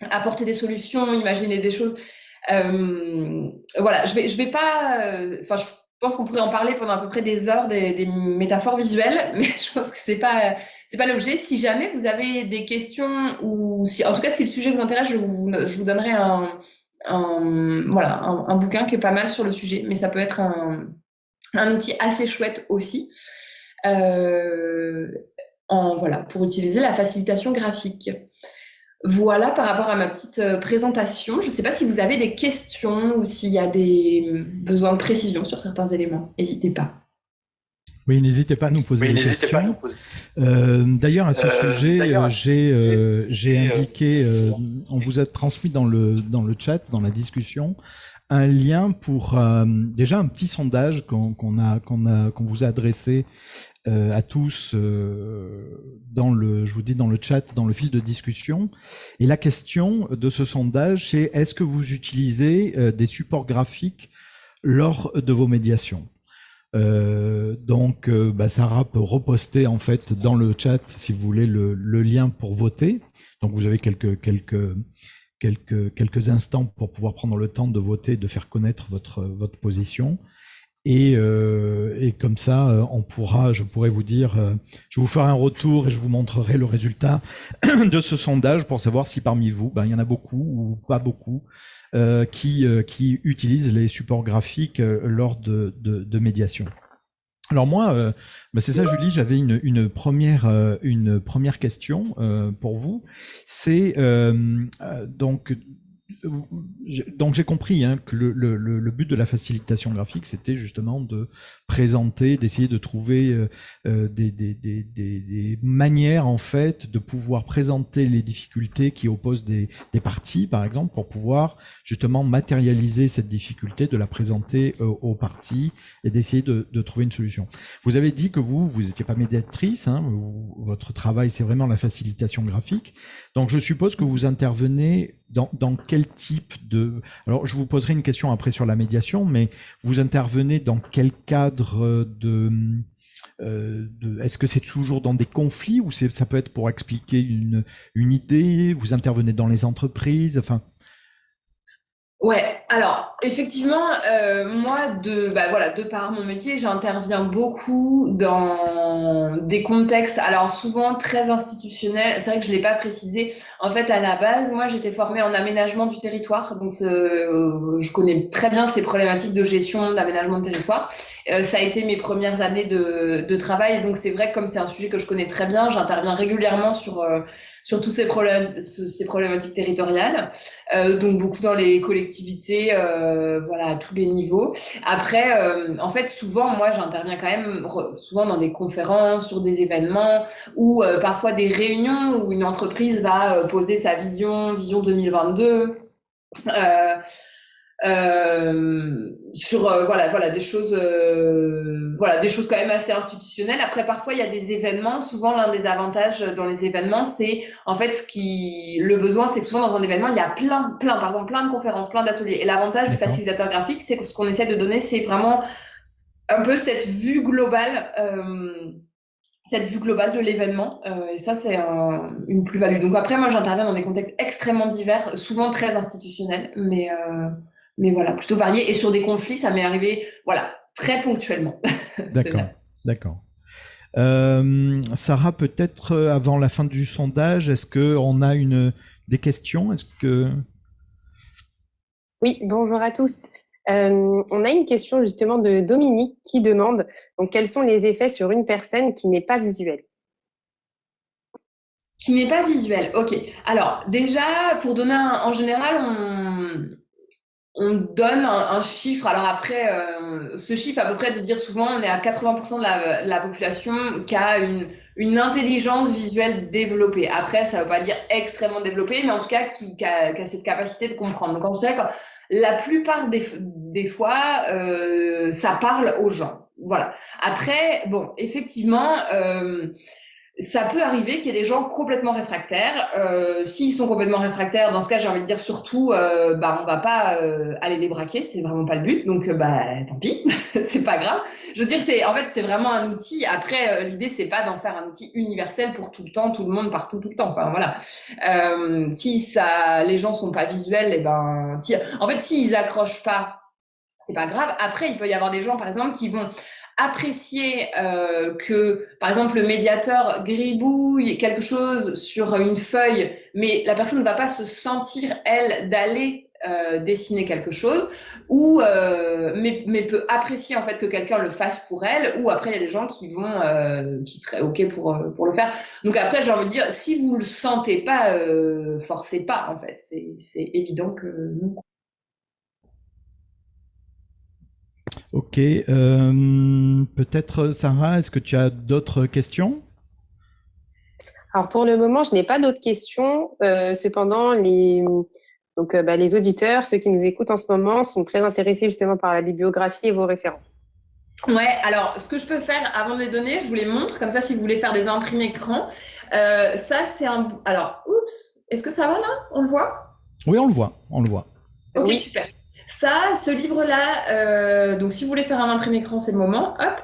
apporter des solutions, imaginer des choses? Euh, voilà, je vais, je vais pas. Euh, enfin, je pense qu'on pourrait en parler pendant à peu près des heures des, métaphores visuelles, mais je pense que c'est pas c'est pas l'objet. Si jamais vous avez des questions ou si, en tout cas, si le sujet vous intéresse, je vous, je vous donnerai un, voilà un, bouquin qui est pas mal sur le sujet, mais ça peut être un, un outil assez chouette aussi. Euh, en, voilà, pour utiliser la facilitation graphique. Voilà par rapport à ma petite euh, présentation. Je ne sais pas si vous avez des questions ou s'il y a des euh, besoins de précision sur certains éléments. N'hésitez pas. Oui, n'hésitez pas à nous poser des questions. Euh, d'ailleurs, à ce sujet, j'ai indiqué, on vous a transmis dans le, dans le chat, dans la discussion, un lien pour déjà un petit sondage qu'on a qu'on vous a adressé euh, à tous euh, dans le, je vous dis dans le chat, dans le fil de discussion. Et la question de ce sondage, c'est est-ce que vous utilisez euh, des supports graphiques lors de vos médiations donc, bah, Sarah peut reposter en fait dans le chat, si vous voulez, le, le lien pour voter. Donc, vous avez quelques quelques quelques quelques instants pour pouvoir prendre le temps de voter, de faire connaître votre votre position. Et, euh, et, comme ça, euh, on pourra, je pourrais vous dire, euh, je vous ferai un retour et je vous montrerai le résultat de ce sondage pour savoir si parmi vous, ben, il y en a beaucoup ou pas beaucoup euh, qui, qui utilisent les supports graphiques lors de, de, de médiation. Alors moi, ben c'est ça, Julie, j'avais une, une, première, une première question pour vous. C'est donc donc j'ai compris hein, que le, le, le, but de la facilitation graphique, c'était justement de présenter, d'essayer de trouver euh, euh des, des, des, des, manières en fait de pouvoir présenter les difficultés qui opposent des, parties, par exemple, pour pouvoir justement matérialiser cette difficulté, de la présenter euh, aux parties et d'essayer de, de, trouver une solution. Vous avez dit que vous, vous n'étiez pas médiatrice, hein, votre travail c'est vraiment la facilitation graphique. Donc je suppose que vous intervenez dans, dans quel type de... Alors je vous poserai une question après sur la médiation, mais vous intervenez dans quel cadre de... Euh, de Est-ce que c'est toujours dans des conflits ou ça peut être pour expliquer une, une idée? Vous intervenez dans les entreprises? Enfin, Ouais, alors effectivement, euh, moi, de, bah, voilà, de par mon métier, j'interviens beaucoup dans des contextes, alors souvent très institutionnels. C'est vrai que je l'ai pas précisé. En fait, à la base, moi, j'étais formée en aménagement du territoire, donc euh, je connais très bien ces problématiques de gestion, d'aménagement de territoire. Euh, ça a été mes premières années de, de travail, donc c'est vrai que comme c'est un sujet que je connais très bien, j'interviens régulièrement sur sur tous ces problèmes, ces problématiques territoriales. Euh, donc beaucoup dans les collectivités, euh, voilà, à tous les niveaux. Après, euh, en fait, souvent, moi, j'interviens quand même souvent dans des conférences, sur des événements, ou euh, parfois des réunions où une entreprise va euh, poser sa vision, vision 2022. Euh, sur euh, voilà voilà des choses euh, voilà des choses quand même assez institutionnelles après parfois il y a des événements souvent l'un des avantages dans les événements c'est en fait ce qui le besoin c'est que souvent dans un événement il y a plein plein pardon plein de conférences plein d'ateliers et l'avantage du facilitateur graphique c'est que ce qu'on essaie de donner c'est vraiment un peu cette vue globale euh, cette vue globale de l'événement. Euh, et ça, c'est un, une plus-value. Donc après, moi, j'interviens dans des contextes extrêmement divers, souvent très institutionnels, mais, euh, mais voilà, plutôt varié. Et sur des conflits, ça m'est arrivé, voilà, très ponctuellement. D'accord, d'accord. Euh, Sarah, peut-être euh, avant la fin du sondage, est-ce qu'on a une, des questions? Est-ce que Oui, bonjour à tous. Euh, on a une question justement de Dominique qui demande donc quels sont les effets sur une personne qui n'est pas visuelle? Qui n'est pas visuelle, ok. Alors déjà, pour donner un, en général, on, on donne un, chiffre. Alors après, euh, ce chiffre à peu près de dire souvent, on est à 80% de la, la, population qui a une, une intelligence visuelle développée. Après, ça ne veut pas dire extrêmement développée, mais en tout cas qui, qui, a, qui a, cette capacité de comprendre. Donc, on sait que la plupart des, des fois, euh, ça parle aux gens. Voilà. Après, bon, effectivement, euh, ça peut arriver qu'il y ait des gens complètement réfractaires. Euh, S'ils sont complètement réfractaires, dans ce cas, j'ai envie de dire surtout, euh, bah, on va pas euh, aller les braquer, c'est vraiment pas le but. Donc, euh, bah, tant pis, c'est pas grave. Je veux dire, c'est en fait, c'est vraiment un outil. Après, euh, l'idée, c'est pas d'en faire un outil universel pour tout le temps, tout le monde, partout, tout le temps. Enfin, voilà. Euh, si ça, les gens sont pas visuels, et eh ben, si, en fait, s'ils accrochent pas, c'est pas grave. Après, il peut y avoir des gens, par exemple, qui vont apprécier euh, que, par exemple, le médiateur gribouille quelque chose sur une feuille, mais la personne ne va pas se sentir, elle, d'aller euh, dessiner quelque chose, ou euh, mais, mais, peut apprécier en fait que quelqu'un le fasse pour elle, ou après il y a des gens qui vont, euh, qui seraient ok pour euh, pour le faire. Donc après j'ai envie de dire, si vous le sentez pas, euh, forcez pas en fait, c'est évident que non. Ok. Euh, Peut-être, Sarah, est-ce que tu as d'autres questions? Alors, pour le moment, je n'ai pas d'autres questions. Euh, cependant, les, donc, euh, bah, les auditeurs, ceux qui nous écoutent en ce moment, sont très intéressés justement par la bibliographie et vos références. Ouais, alors, ce que je peux faire avant de les donner, je vous les montre. Comme ça, si vous voulez faire des imprimés écran, euh, ça, c'est un. Alors, oups, est-ce que ça va là? On le voit? Oui, on le voit. On le voit. Ok, oui. super. Ça, ce livre-là, euh, donc si vous voulez faire un imprimé écran, c'est le moment. Hop.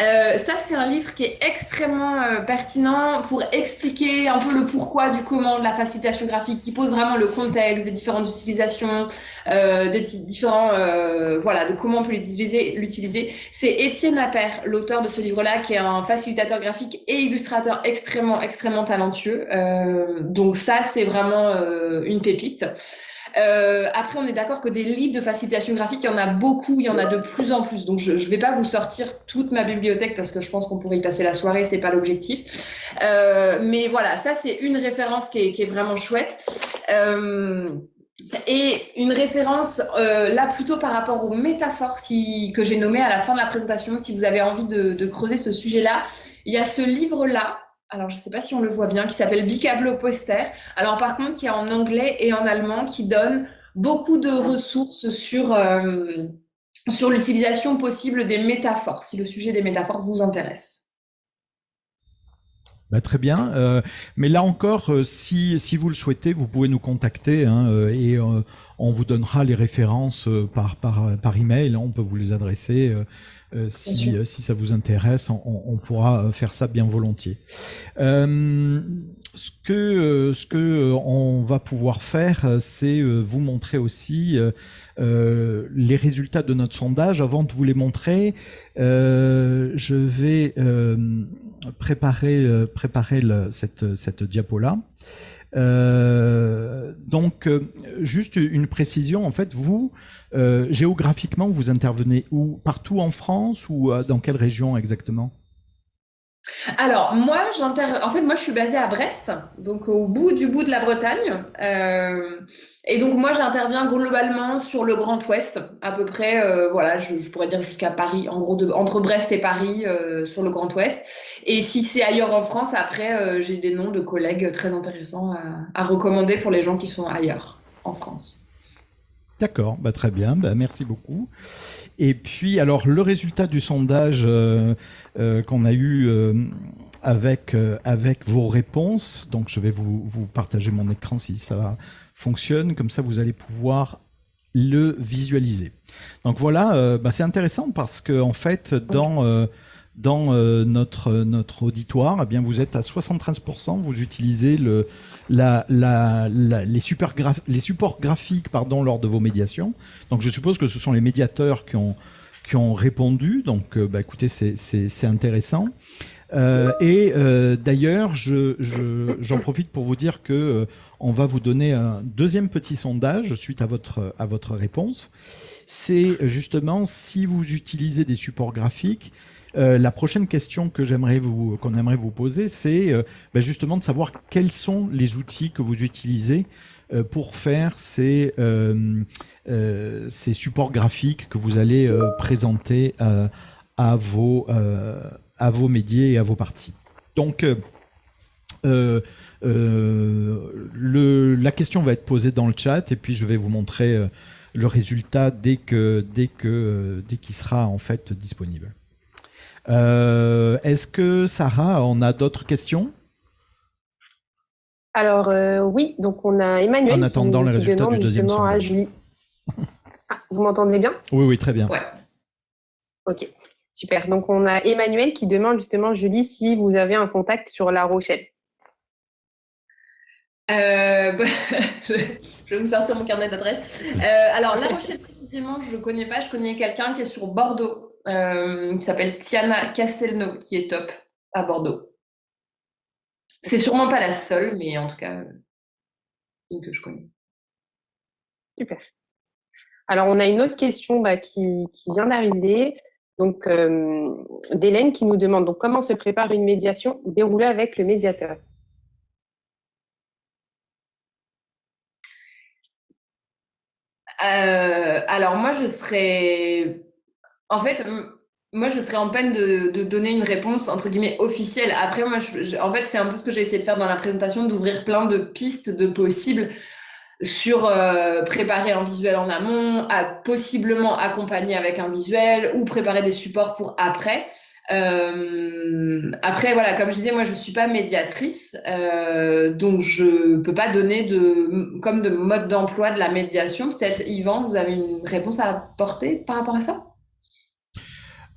Euh, ça, c'est un livre qui est extrêmement euh, pertinent pour expliquer un peu le pourquoi du comment de la facilitation graphique, qui pose vraiment le contexte des différentes utilisations, euh, des différents, euh, voilà, de comment on peut l'utiliser. C'est Étienne Appert, l'auteur de ce livre-là, qui est un facilitateur graphique et illustrateur extrêmement, extrêmement talentueux. Euh, donc ça, c'est vraiment une pépite. Euh, après, on est d'accord que des livres de facilitation graphique, il y en a beaucoup, il y en a de plus en plus. Donc, je ne vais pas vous sortir toute ma bibliothèque parce que je pense qu'on pourrait y passer la soirée, c'est pas l'objectif. Euh, mais voilà, ça, c'est une référence qui est, vraiment chouette. Euh, et une référence là plutôt par rapport aux métaphores que j'ai nommées à la fin de la présentation, si vous avez envie de creuser ce sujet-là, il y a ce livre-là alors je ne sais pas si on le voit bien, qui s'appelle Bicablo Poster. Alors par contre, qui est en anglais et en allemand, qui donne beaucoup de ressources sur, euh, sur l'utilisation possible des métaphores, si le sujet des métaphores vous intéresse. Bah, très bien. Euh, mais là encore, euh, si, si vous le souhaitez, vous pouvez nous contacter hein, et on vous donnera les références par, par, par email. On peut vous les adresser. Euh, si, euh, si, ça vous intéresse, on, on, pourra faire ça bien volontiers. Euh, ce que ce que on va pouvoir faire, c'est vous montrer aussi les résultats de notre sondage. Avant de vous les montrer, je vais préparer préparer cette cette diapo là. Euh, donc, euh, juste une précision, en fait, vous, euh, géographiquement, vous intervenez où? Partout en France ou dans quelle région exactement? Alors, moi, en je suis basée à Brest, donc au bout du bout de la Bretagne. Euh, et donc, moi, j'interviens globalement sur le Grand Ouest, à peu près, euh, voilà, je, pourrais dire jusqu'à Paris, en gros, entre Brest et Paris, euh, sur le Grand Ouest. Et si c'est ailleurs en France, après, j'ai des noms de collègues très intéressants à, recommander pour les gens qui sont ailleurs, en France. D'accord, bah, très bien, bah, merci beaucoup. Et puis, alors, le résultat du sondage euh, euh, qu'on a eu euh, avec, avec vos réponses, donc je vais vous, vous partager mon écran si ça fonctionne, comme ça vous allez pouvoir le visualiser. Donc voilà, bah, c'est intéressant parce que en fait, dans dans notre notre auditoire, eh bien vous êtes à 73%, vous utilisez le les, supports graphiques pardon, lors de vos médiations. Donc je suppose que ce sont les médiateurs qui ont, répondu. Donc euh, bah, écoutez, c'est intéressant. Euh, et euh, d'ailleurs, j'en je, profite pour vous dire que euh, on va vous donner un deuxième petit sondage suite à votre réponse. C'est justement si vous utilisez des supports graphiques, euh, la prochaine question que j'aimerais qu'on aimerait vous poser, c'est euh, ben justement de savoir quels sont les outils que vous utilisez euh, pour faire ces supports graphiques que vous allez présenter à vos médias et à vos parties. Donc la question va être posée dans le chat et puis je vais vous montrer le résultat dès que dès qu'il sera en fait disponible. Euh, est-ce que Sarah, on a d'autres questions? Alors euh, oui, donc on a Emmanuel en attendant qui, résultats du deuxième à Julie. Ah, vous m'entendez bien? Oui, oui, très bien. Ouais. Ok, super. Donc on a Emmanuel qui demande justement, Julie, si vous avez un contact sur La Rochelle. Euh, bah, je vais vous sortir mon carnet d'adresse. alors, La Rochelle, précisément, je ne connais pas. Je connais quelqu'un qui est sur Bordeaux. Euh, qui s'appelle Tiana Castelnau, qui est top à Bordeaux. C'est sûrement pas la seule, mais en tout cas, une que je connais. Super. Alors, on a une autre question bah, qui, vient d'arriver. Donc, euh, d'Hélène qui nous demande donc, comment se prépare une médiation déroulée avec le médiateur? Euh, Alors, moi, je serais en fait, moi, je serais en peine de, donner une réponse entre guillemets officielle. Après, moi, en fait, c'est un peu ce que j'ai essayé de faire dans la présentation, d'ouvrir plein de pistes de possibles sur euh, préparer un visuel en amont, à possiblement accompagner avec un visuel ou préparer des supports pour après. Euh, après, voilà, comme je disais, moi, je suis pas médiatrice, euh, donc je peux pas donner de comme de mode d'emploi de la médiation. Peut-être, Yvan, vous avez une réponse à apporter par rapport à ça?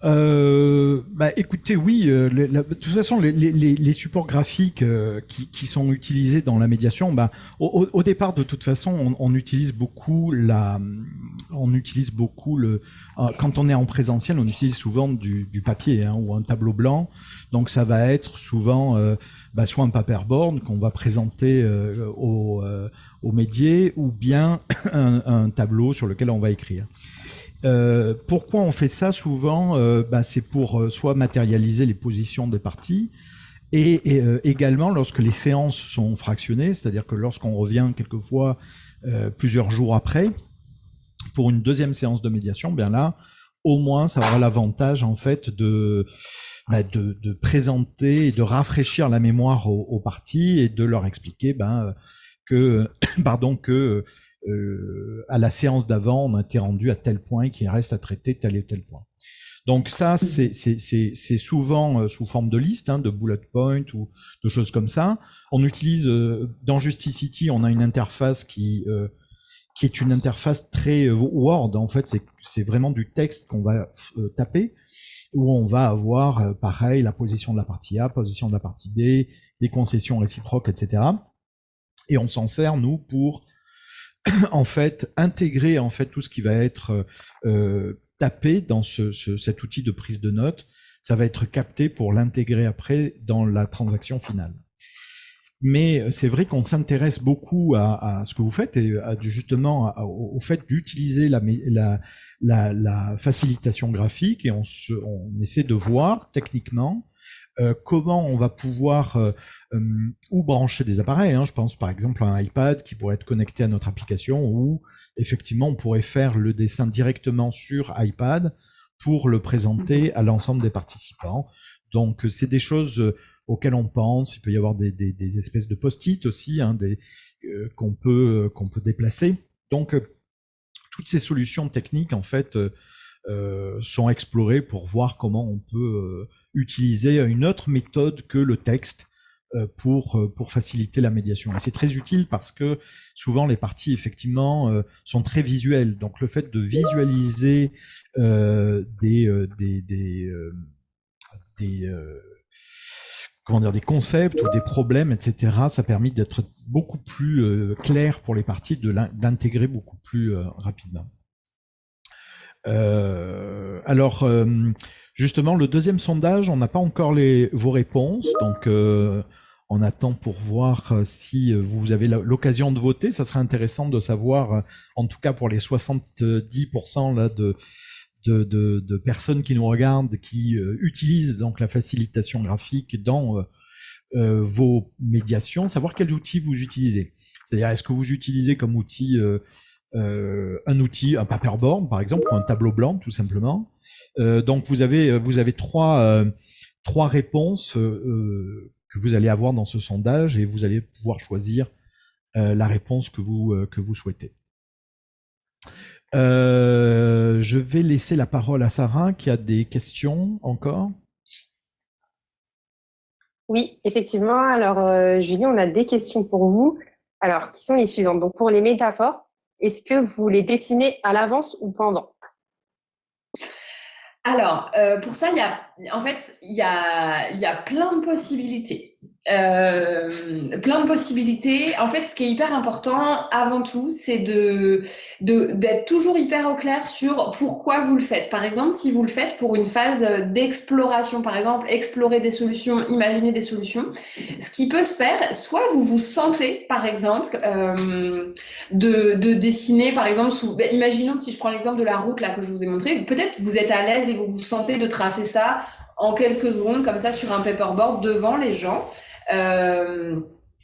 Euh, bah, écoutez, oui. Euh, de toute façon, les, les, les supports graphiques euh, qui, qui, sont utilisés dans la médiation, bah, au, au départ, de toute façon, on, on, utilise beaucoup la, on utilise beaucoup le. Euh, quand on est en présentiel, on utilise souvent du, du papier hein, ou un tableau blanc. Donc, ça va être souvent bah, soit un paperboard qu'on va présenter aux, aux médias, ou bien un, un tableau sur lequel on va écrire. Euh, pourquoi on fait ça souvent euh, bah, C'est pour euh, soit matérialiser les positions des parties, et, également lorsque les séances sont fractionnées, c'est-à-dire que lorsqu'on revient quelquefois plusieurs jours après, pour une deuxième séance de médiation, bien là, au moins, ça aura l'avantage en fait de, bah, de, présenter et de rafraîchir la mémoire aux, aux parties et de leur expliquer ben, que, pardon, que euh, à la séance d'avant, on a été rendu à tel point qu'il reste à traiter tel et tel point. Donc ça, c'est souvent euh, sous forme de liste, hein, de bullet point ou de choses comme ça. On utilise euh, dans Justicity, on a une interface qui qui est une interface très Word. En fait, c'est vraiment du texte qu'on va taper. où on va avoir, pareil, la position de la partie A, position de la partie B, des concessions réciproques, etc. Et on s'en sert, nous, pour en fait intégrer en fait tout ce qui va être tapé dans ce, cet outil de prise de notes. Ça va être capté pour l'intégrer après dans la transaction finale. Mais c'est vrai qu'on s'intéresse beaucoup à, ce que vous faites et justement au fait d'utiliser la, la, la, facilitation graphique et on, se, on essaie de voir techniquement euh, comment on va pouvoir euh, euh, ou brancher des appareils. Hein. je pense par exemple à un iPad qui pourrait être connecté à notre application ou effectivement on pourrait faire le dessin directement sur iPad pour le présenter à l'ensemble des participants. Donc c'est des choses auxquelles on pense. Il peut y avoir des, espèces de post-it aussi, hein, qu'on peut qu'on peut déplacer. Donc toutes ces solutions techniques en fait sont explorées pour voir comment on peut utiliser une autre méthode que le texte euh, pour, euh, pour faciliter la médiation. Et c'est très utile parce que souvent les parties effectivement euh, sont très visuelles. Donc le fait de visualiser des, des, des, des comment dire, des concepts ou des problèmes, etc. Ça permet d'être beaucoup plus clair pour les parties, d'intégrer beaucoup plus rapidement. alors, Justement, le deuxième sondage, on n'a pas encore vos réponses, donc euh, on attend pour voir euh, si vous avez l'occasion de voter. Ça serait intéressant de savoir, euh, en tout cas pour les 70% là, de, personnes qui nous regardent, qui utilisent donc la facilitation graphique dans vos médiations, savoir quels outils vous utilisez. C'est-à-dire, est-ce que vous utilisez comme outil un outil, un paperboard par exemple, ou un tableau blanc tout simplement? euh, donc vous avez euh, vous avez trois euh, trois réponses que vous allez avoir dans ce sondage et vous allez pouvoir choisir la réponse que vous que vous souhaitez. je vais laisser la parole à Sarah qui a des questions encore. Oui, effectivement. Alors, Julie, on a des questions pour vous. Alors, qui sont les suivantes? Donc, pour les métaphores, est-ce que vous les dessinez à l'avance ou pendant? Alors, euh, pour ça, il y a, en fait, il y a, y a plein de possibilités. Euh, plein de possibilités. En fait, ce qui est hyper important avant tout, c'est de d'être toujours hyper au clair sur pourquoi vous le faites. Par exemple, si vous le faites pour une phase d'exploration, par exemple, explorer des solutions, imaginer des solutions, ce qui peut se faire, soit vous vous sentez, par exemple, euh, de, de, dessiner, par exemple, sous, ben, imaginons si je prends l'exemple de la route là que je vous ai montré, peut-être vous êtes à l'aise et vous vous sentez de tracer ça en quelques secondes comme ça sur un paperboard devant les gens. Euh,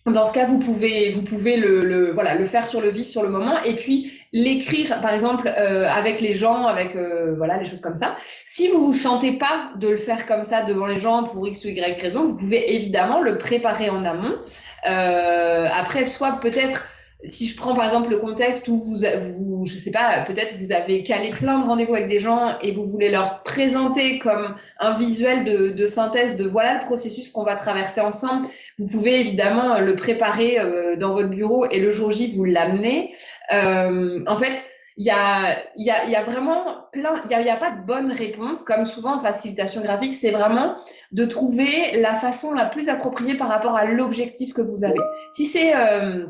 dans ce cas, vous pouvez, vous pouvez le, voilà, le faire sur le vif, sur le moment, et puis l'écrire, par exemple, euh, avec les gens, avec euh, voilà, les choses comme ça. Si vous vous sentez pas de le faire comme ça devant les gens pour x ou y raison, vous pouvez évidemment le préparer en amont. après, soit peut-être si je prends par exemple le contexte où vous, vous je sais pas, peut-être vous avez calé plein de rendez-vous avec des gens et vous voulez leur présenter comme un visuel de, de synthèse de voilà le processus qu'on va traverser ensemble, vous pouvez évidemment le préparer euh, dans votre bureau et le jour J vous l'amener. Euh, en fait, il y a, y, a, y a vraiment plein, il n'y a, y a, pas de bonne réponse, comme souvent en facilitation graphique, c'est vraiment de trouver la façon la plus appropriée par rapport à l'objectif que vous avez. Si c'est euh,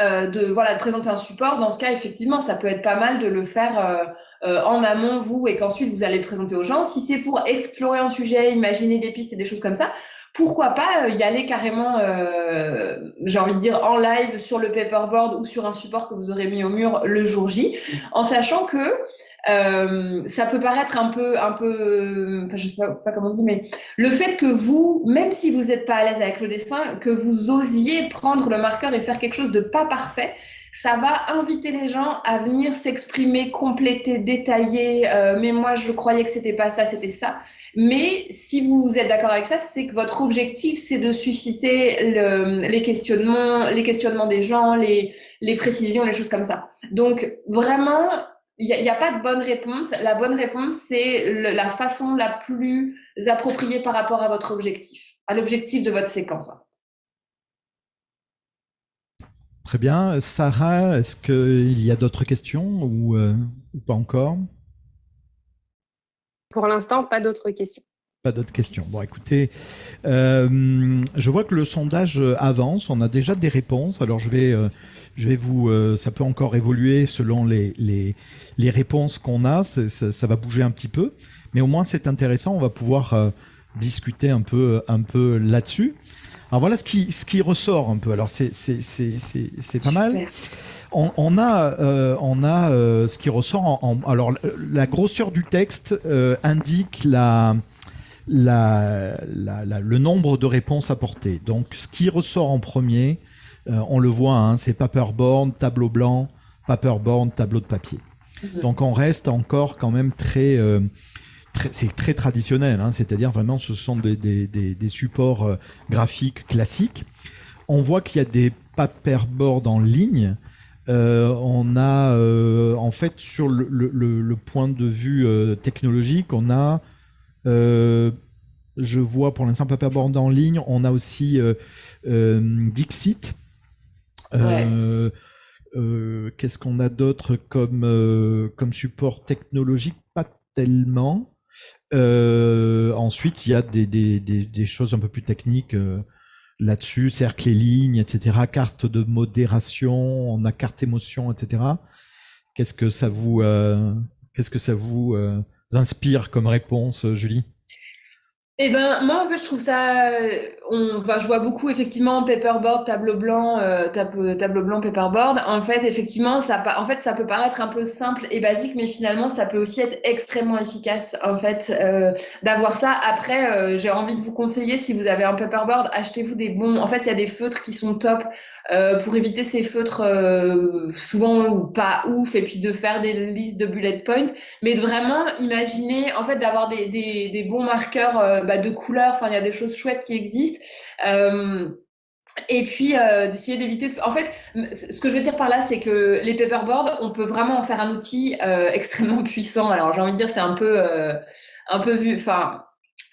euh, de voilà de présenter un support. Dans ce cas, effectivement, ça peut être pas mal de le faire euh, euh, en amont vous et qu'ensuite vous allez le présenter aux gens. Si c'est pour explorer un sujet, imaginer des pistes et des choses comme ça, pourquoi pas y aller carrément, j'ai envie de dire en live sur le paperboard ou sur un support que vous aurez mis au mur le jour J, en sachant que euh, ça peut paraître un peu, un peu, enfin, je sais pas, pas, comment dit, mais le fait que vous, même si vous n'êtes pas à l'aise avec le dessin, que vous osiez prendre le marqueur et faire quelque chose de pas parfait, ça va inviter les gens à venir s'exprimer, compléter, détailler. Euh, mais moi, je croyais que c'était pas ça, c'était ça. Mais si vous êtes d'accord avec ça, c'est que votre objectif, c'est de susciter le, les questionnements, les questionnements des gens, les, les précisions, les choses comme ça. Donc vraiment, il n'y a, pas de bonne réponse. La bonne réponse, c'est la façon la plus appropriée par rapport à votre objectif, à l'objectif de votre séquence. Très bien. Sarah, est-ce qu'il y a d'autres questions ou, euh, ou, pas encore? Pour l'instant, pas d'autres questions. Pas d'autres questions. Bon, écoutez, euh, je vois que le sondage avance. On a déjà des réponses. Alors, je vais, euh, je vais vous. Euh, ça peut encore évoluer selon les, les, les réponses qu'on a. Ça, ça, va bouger un petit peu, mais au moins c'est intéressant. On va pouvoir discuter un peu, un peu là-dessus. Alors voilà ce qui, ce qui ressort un peu. Alors c'est, pas mal. On, on, a, on a ce qui ressort. En, alors la grosseur du texte indique la la, le nombre de réponses apportées. Donc, ce qui ressort en premier, euh, on le voit, hein, c'est paperboard, tableau blanc, paperboard, tableau de papier. Mhm. Donc, on reste encore quand même très... Euh, c'est très traditionnel, hein, c'est-à-dire vraiment ce sont des, des, supports euh, graphiques classiques. On voit qu'il y a des paperboards en ligne. on a en fait sur le, le point de vue technologique, on a euh, je vois pour l'instant Paperboard en ligne. On a aussi euh, euh, Dixit. Qu'est-ce qu'on a d'autre comme, comme support technologique? Pas tellement. ensuite, il y a des, des, des, choses un peu plus techniques là-dessus, cercle et lignes, etc. Carte de modération, on a carte émotion, etc. Qu'est-ce que ça vous, qu'est-ce que ça vous inspire comme réponse, Julie? Eh ben, moi, en fait, je trouve ça. On, va je vois beaucoup, effectivement, paperboard, tableau blanc, euh, tableau, blanc, paperboard. En fait, effectivement, ça, en fait, ça peut paraître un peu simple et basique, mais finalement, ça peut aussi être extrêmement efficace, en fait, euh, d'avoir ça. Après, euh, j'ai envie de vous conseiller, si vous avez un paperboard, achetez-vous des bons. En fait, il y a des feutres qui sont top. Euh, pour éviter ces feutres euh, souvent ou pas ouf et puis de faire des listes de bullet points, mais de vraiment imaginer en fait d'avoir des, des, des, bons marqueurs euh, bah, de couleurs. Enfin, il y a des choses chouettes qui existent. et puis d'essayer d'éviter. De... En fait, ce que je veux dire par là, c'est que les paperboards, on peut vraiment en faire un outil extrêmement puissant. Alors j'ai envie de dire, c'est un peu, un peu vu. Enfin,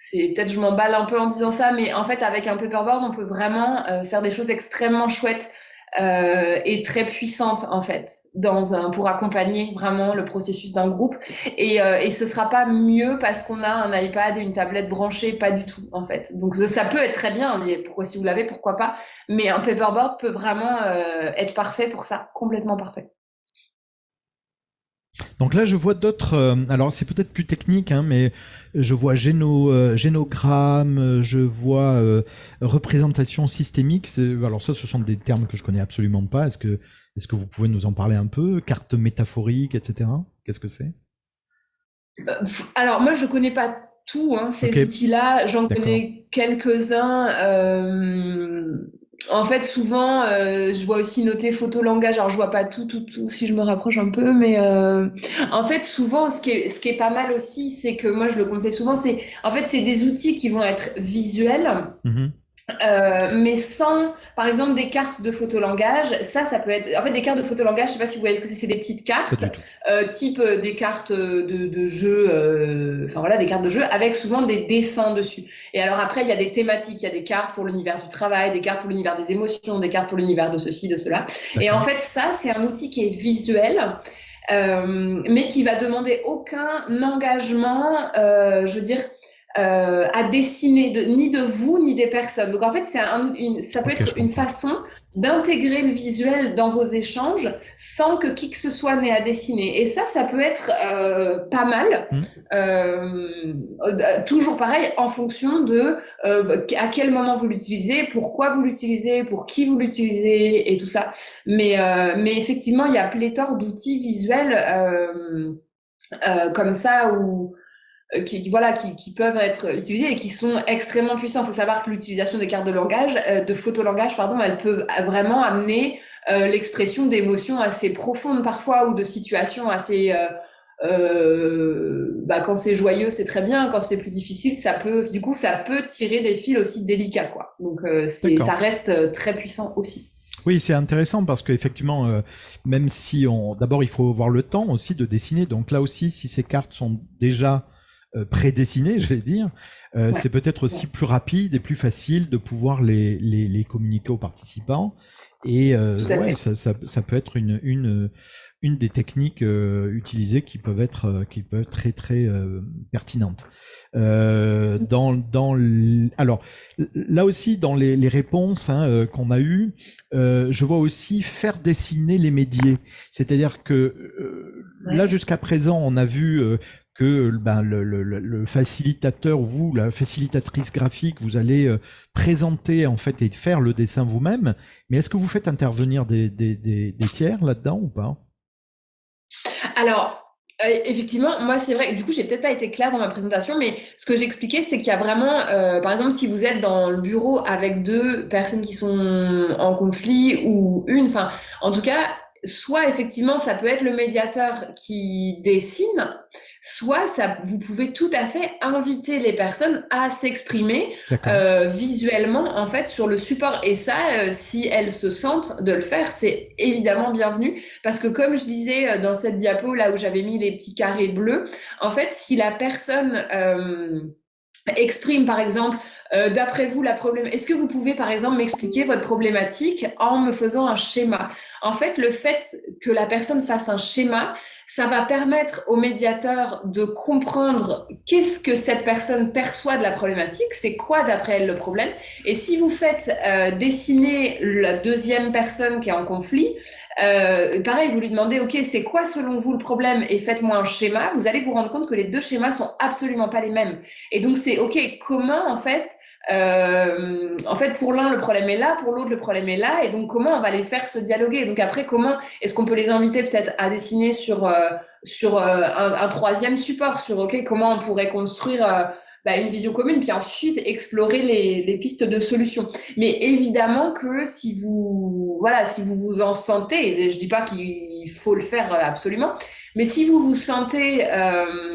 c'est peut-être je m'emballe un peu en disant ça, mais en fait avec un paperboard, on peut vraiment euh, faire des choses extrêmement chouettes euh, et très puissantes en fait dans un, pour accompagner vraiment le processus d'un groupe. Et, euh, et ce sera pas mieux parce qu'on a un iPad et une tablette branchée, pas du tout en fait. Donc ça peut être très bien. Pourquoi si vous l'avez, pourquoi pas. Mais un paperboard peut vraiment euh, être parfait pour ça, complètement parfait. Donc là, je vois d'autres. Euh, alors, c'est peut-être plus technique, hein, mais je vois géno, euh, génogramme, je vois euh, représentation systémique. Alors ça, ce sont des termes que je connais absolument pas. Est-ce que, est-ce que vous pouvez nous en parler un peu? Carte métaphorique, etc. Qu'est-ce que c'est? Alors moi, je connais pas tout hein, ces outils-là. J'en connais quelques-uns. En fait, souvent, euh, je vois aussi noter photo langage. Alors, je vois pas tout, tout, tout si je me rapproche un peu, mais euh, en fait, souvent, ce qui est, ce qui est pas mal aussi, c'est que moi, je le conseille souvent, c'est en fait, c'est des outils qui vont être visuels. Mm-hmm. Euh, mais sans, par exemple, des cartes de photolangage, ça, ça peut être, en fait, des cartes de photolangage, je sais pas si vous voyez ce que c'est, c'est des petites cartes, euh, type euh, des cartes de, de jeu, euh, enfin voilà, des cartes de jeu avec souvent des dessins dessus. Et alors après, il y a des thématiques, il y a des cartes pour l'univers du travail, des cartes pour l'univers des émotions, des cartes pour l'univers de ceci, de cela. Et en fait, ça, c'est un outil qui est visuel. Euh, mais qui va demander aucun engagement, je veux dire, euh, à dessiner de, ni de vous ni des personnes. Donc en fait, c'est un, une, ça peut être une façon d'intégrer le visuel dans vos échanges sans que qui que ce soit n'ait à dessiner. Et ça, ça peut être euh, pas mal. Mmh. Euh, euh toujours pareil, en fonction de euh, à quel moment vous l'utilisez, pourquoi vous l'utilisez, pour qui vous l'utilisez et tout ça. Mais, euh, mais effectivement, il y a pléthore d'outils visuels comme ça où qui, voilà, qui, qui, peuvent être utilisés et qui sont extrêmement puissants. Il faut savoir que l'utilisation des cartes de langage, euh, de photolangage, pardon, elles peuvent vraiment amener euh, l'expression d'émotions assez profondes parfois ou de situations assez euh, bah, quand c'est joyeux, c'est très bien. Quand c'est plus difficile, ça peut, du coup, ça peut tirer des fils aussi délicats, quoi. Donc, euh, ça reste très puissant aussi. Oui, c'est intéressant parce qu'effectivement, euh, même si on, d'abord, il faut avoir le temps aussi de dessiner. Donc là aussi, si ces cartes sont déjà euh, prédessinés, je vais dire, euh, c'est peut-être aussi plus rapide et plus facile de pouvoir les, les, les communiquer aux participants. Et euh, ouais, ça, ça, ça, peut être une, une, une des techniques utilisées qui peuvent être qui peuvent être très très pertinentes. dans dans alors là aussi dans les, les réponses hein, qu'on a eues, je vois aussi faire dessiner les médias. C'est-à-dire que là jusqu'à présent on a vu que ben, le, facilitateur, vous, la facilitatrice graphique, vous allez euh, présenter en fait et faire le dessin vous-même. Mais est-ce que vous faites intervenir des tiers là-dedans ou pas? Alors, euh, effectivement, moi c'est vrai, du coup j'ai peut-être pas été claire dans ma présentation, mais ce que j'expliquais c'est qu'il y a vraiment, euh, par exemple si vous êtes dans le bureau avec deux personnes qui sont en conflit ou une, enfin en tout cas, soit effectivement ça peut être le médiateur qui dessine, soit ça, vous pouvez tout à fait inviter les personnes à s'exprimer euh, visuellement en fait sur le support. Et ça, euh, si elles se sentent de le faire, c'est évidemment bienvenu parce que comme je disais euh, dans cette diapo là où j'avais mis les petits carrés bleus, en fait, si la personne exprime par exemple, d'après vous, la problème. Est-ce que vous pouvez par exemple m'expliquer votre problématique en me faisant un schéma? En fait, le fait que la personne fasse un schéma, ça va permettre au médiateur de comprendre qu'est-ce que cette personne perçoit de la problématique, c'est quoi d'après elle le problème. Et si vous faites euh, dessiner la deuxième personne qui est en conflit, euh, pareil, vous lui demandez, OK, c'est quoi selon vous le problème et faites-moi un schéma, vous allez vous rendre compte que les deux schémas sont absolument pas les mêmes. Et donc, c'est OK, comment en fait euh, en fait, pour l'un, le problème est là, pour l'autre, le problème est là. Et donc, comment on va les faire se dialoguer? Donc, après, comment est-ce qu'on peut les inviter peut-être à dessiner sur, euh, sur euh, un, troisième support, sur OK, comment on pourrait construire bah, une vision commune, puis ensuite explorer les, les, pistes de solutions. Mais évidemment que si vous, voilà, si vous vous en sentez, je dis pas qu'il faut le faire absolument, mais si vous vous sentez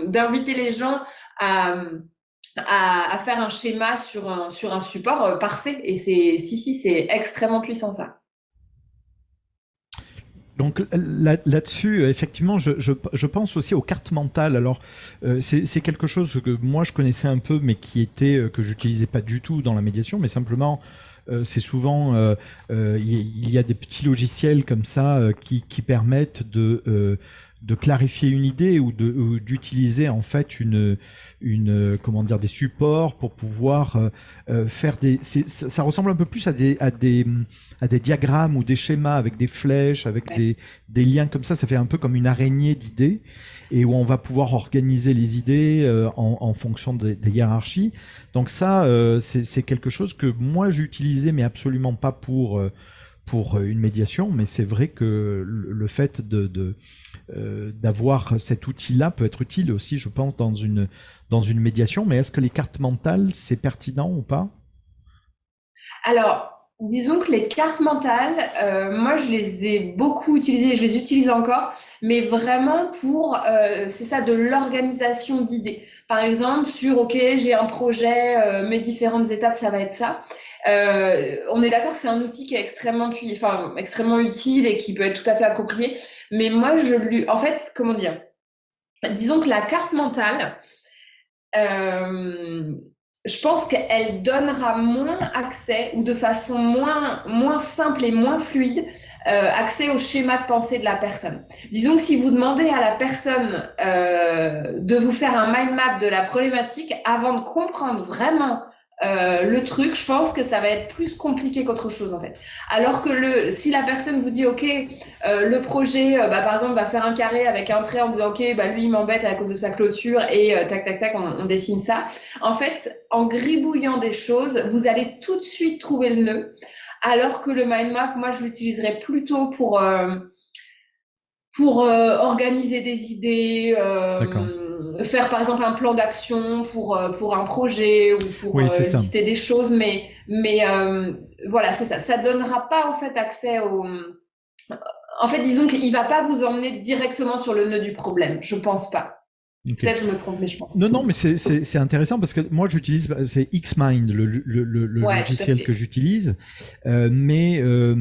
d'inviter les gens à à, faire un schéma sur un, sur un support euh, parfait. Et c'est si, si, c'est extrêmement puissant ça. Donc là-dessus, effectivement, je, je, pense aussi aux cartes mentales. Alors, euh, c'est quelque chose que moi je connaissais un peu, mais qui était euh, que j'utilisais pas du tout dans la médiation, mais simplement c'est souvent il y, a des petits logiciels comme ça qui, qui permettent de de clarifier une idée ou de d'utiliser en fait une une comment dire des supports pour pouvoir euh, euh, faire des ça ressemble un peu plus à des à des à des diagrammes ou des schémas avec des flèches avec des des liens comme ça. Ça fait un peu comme une araignée d'idées et où on va pouvoir organiser les idées euh, en, en, fonction des, des, hiérarchies. Donc ça c'est quelque chose que moi j'utilisais mais absolument pas pour pour une médiation, mais c'est vrai que le fait de euh, d'avoir cet outil-là peut être utile aussi, je pense, dans une médiation. Mais est-ce que les cartes mentales c'est pertinent ou pas? Alors. Disons que les cartes mentales, euh, moi je les ai beaucoup utilisées, je les utilise encore, mais vraiment pour, euh, c'est ça, de l'organisation d'idées. Par exemple, sur, OK, j'ai un projet, mes différentes étapes, ça va être ça. Euh, on est d'accord, c'est un outil qui est extrêmement, enfin, extrêmement utile et qui peut être tout à fait approprié. Mais moi, je lui, en fait, comment dire? Disons que la carte mentale, euh, je pense qu'elle donnera moins accès ou de façon moins, moins simple et moins fluide euh, accès au schéma de pensée de la personne. Disons que si vous demandez à la personne de vous faire un mind map de la problématique avant de comprendre vraiment euh, le truc, je pense que ça va être plus compliqué qu'autre chose en fait. Alors que le, si la personne vous dit ok, euh, le projet, euh, bah, par exemple, va faire un carré avec un trait en disant ok, bah lui il m'embête à cause de sa clôture et tac tac tac, on, dessine ça. En fait, en gribouillant des choses, vous allez tout de suite trouver le nœud. Alors que le mind map, moi je l'utiliserais plutôt pour pour organiser des idées. D'accord faire par exemple un plan d'action pour, euh, pour un projet ou pour oui, euh, des choses, mais, mais euh, voilà, c'est ça. Ça donnera pas en fait accès au. En fait, disons qu'il va pas vous emmener directement sur le nœud du problème. Je pense pas. Peut-être je me trompe, mais je pense. Non, non, mais c'est intéressant parce que moi j'utilise, c'est Xmind, le, le, le, logiciel que j'utilise. Euh, mais euh,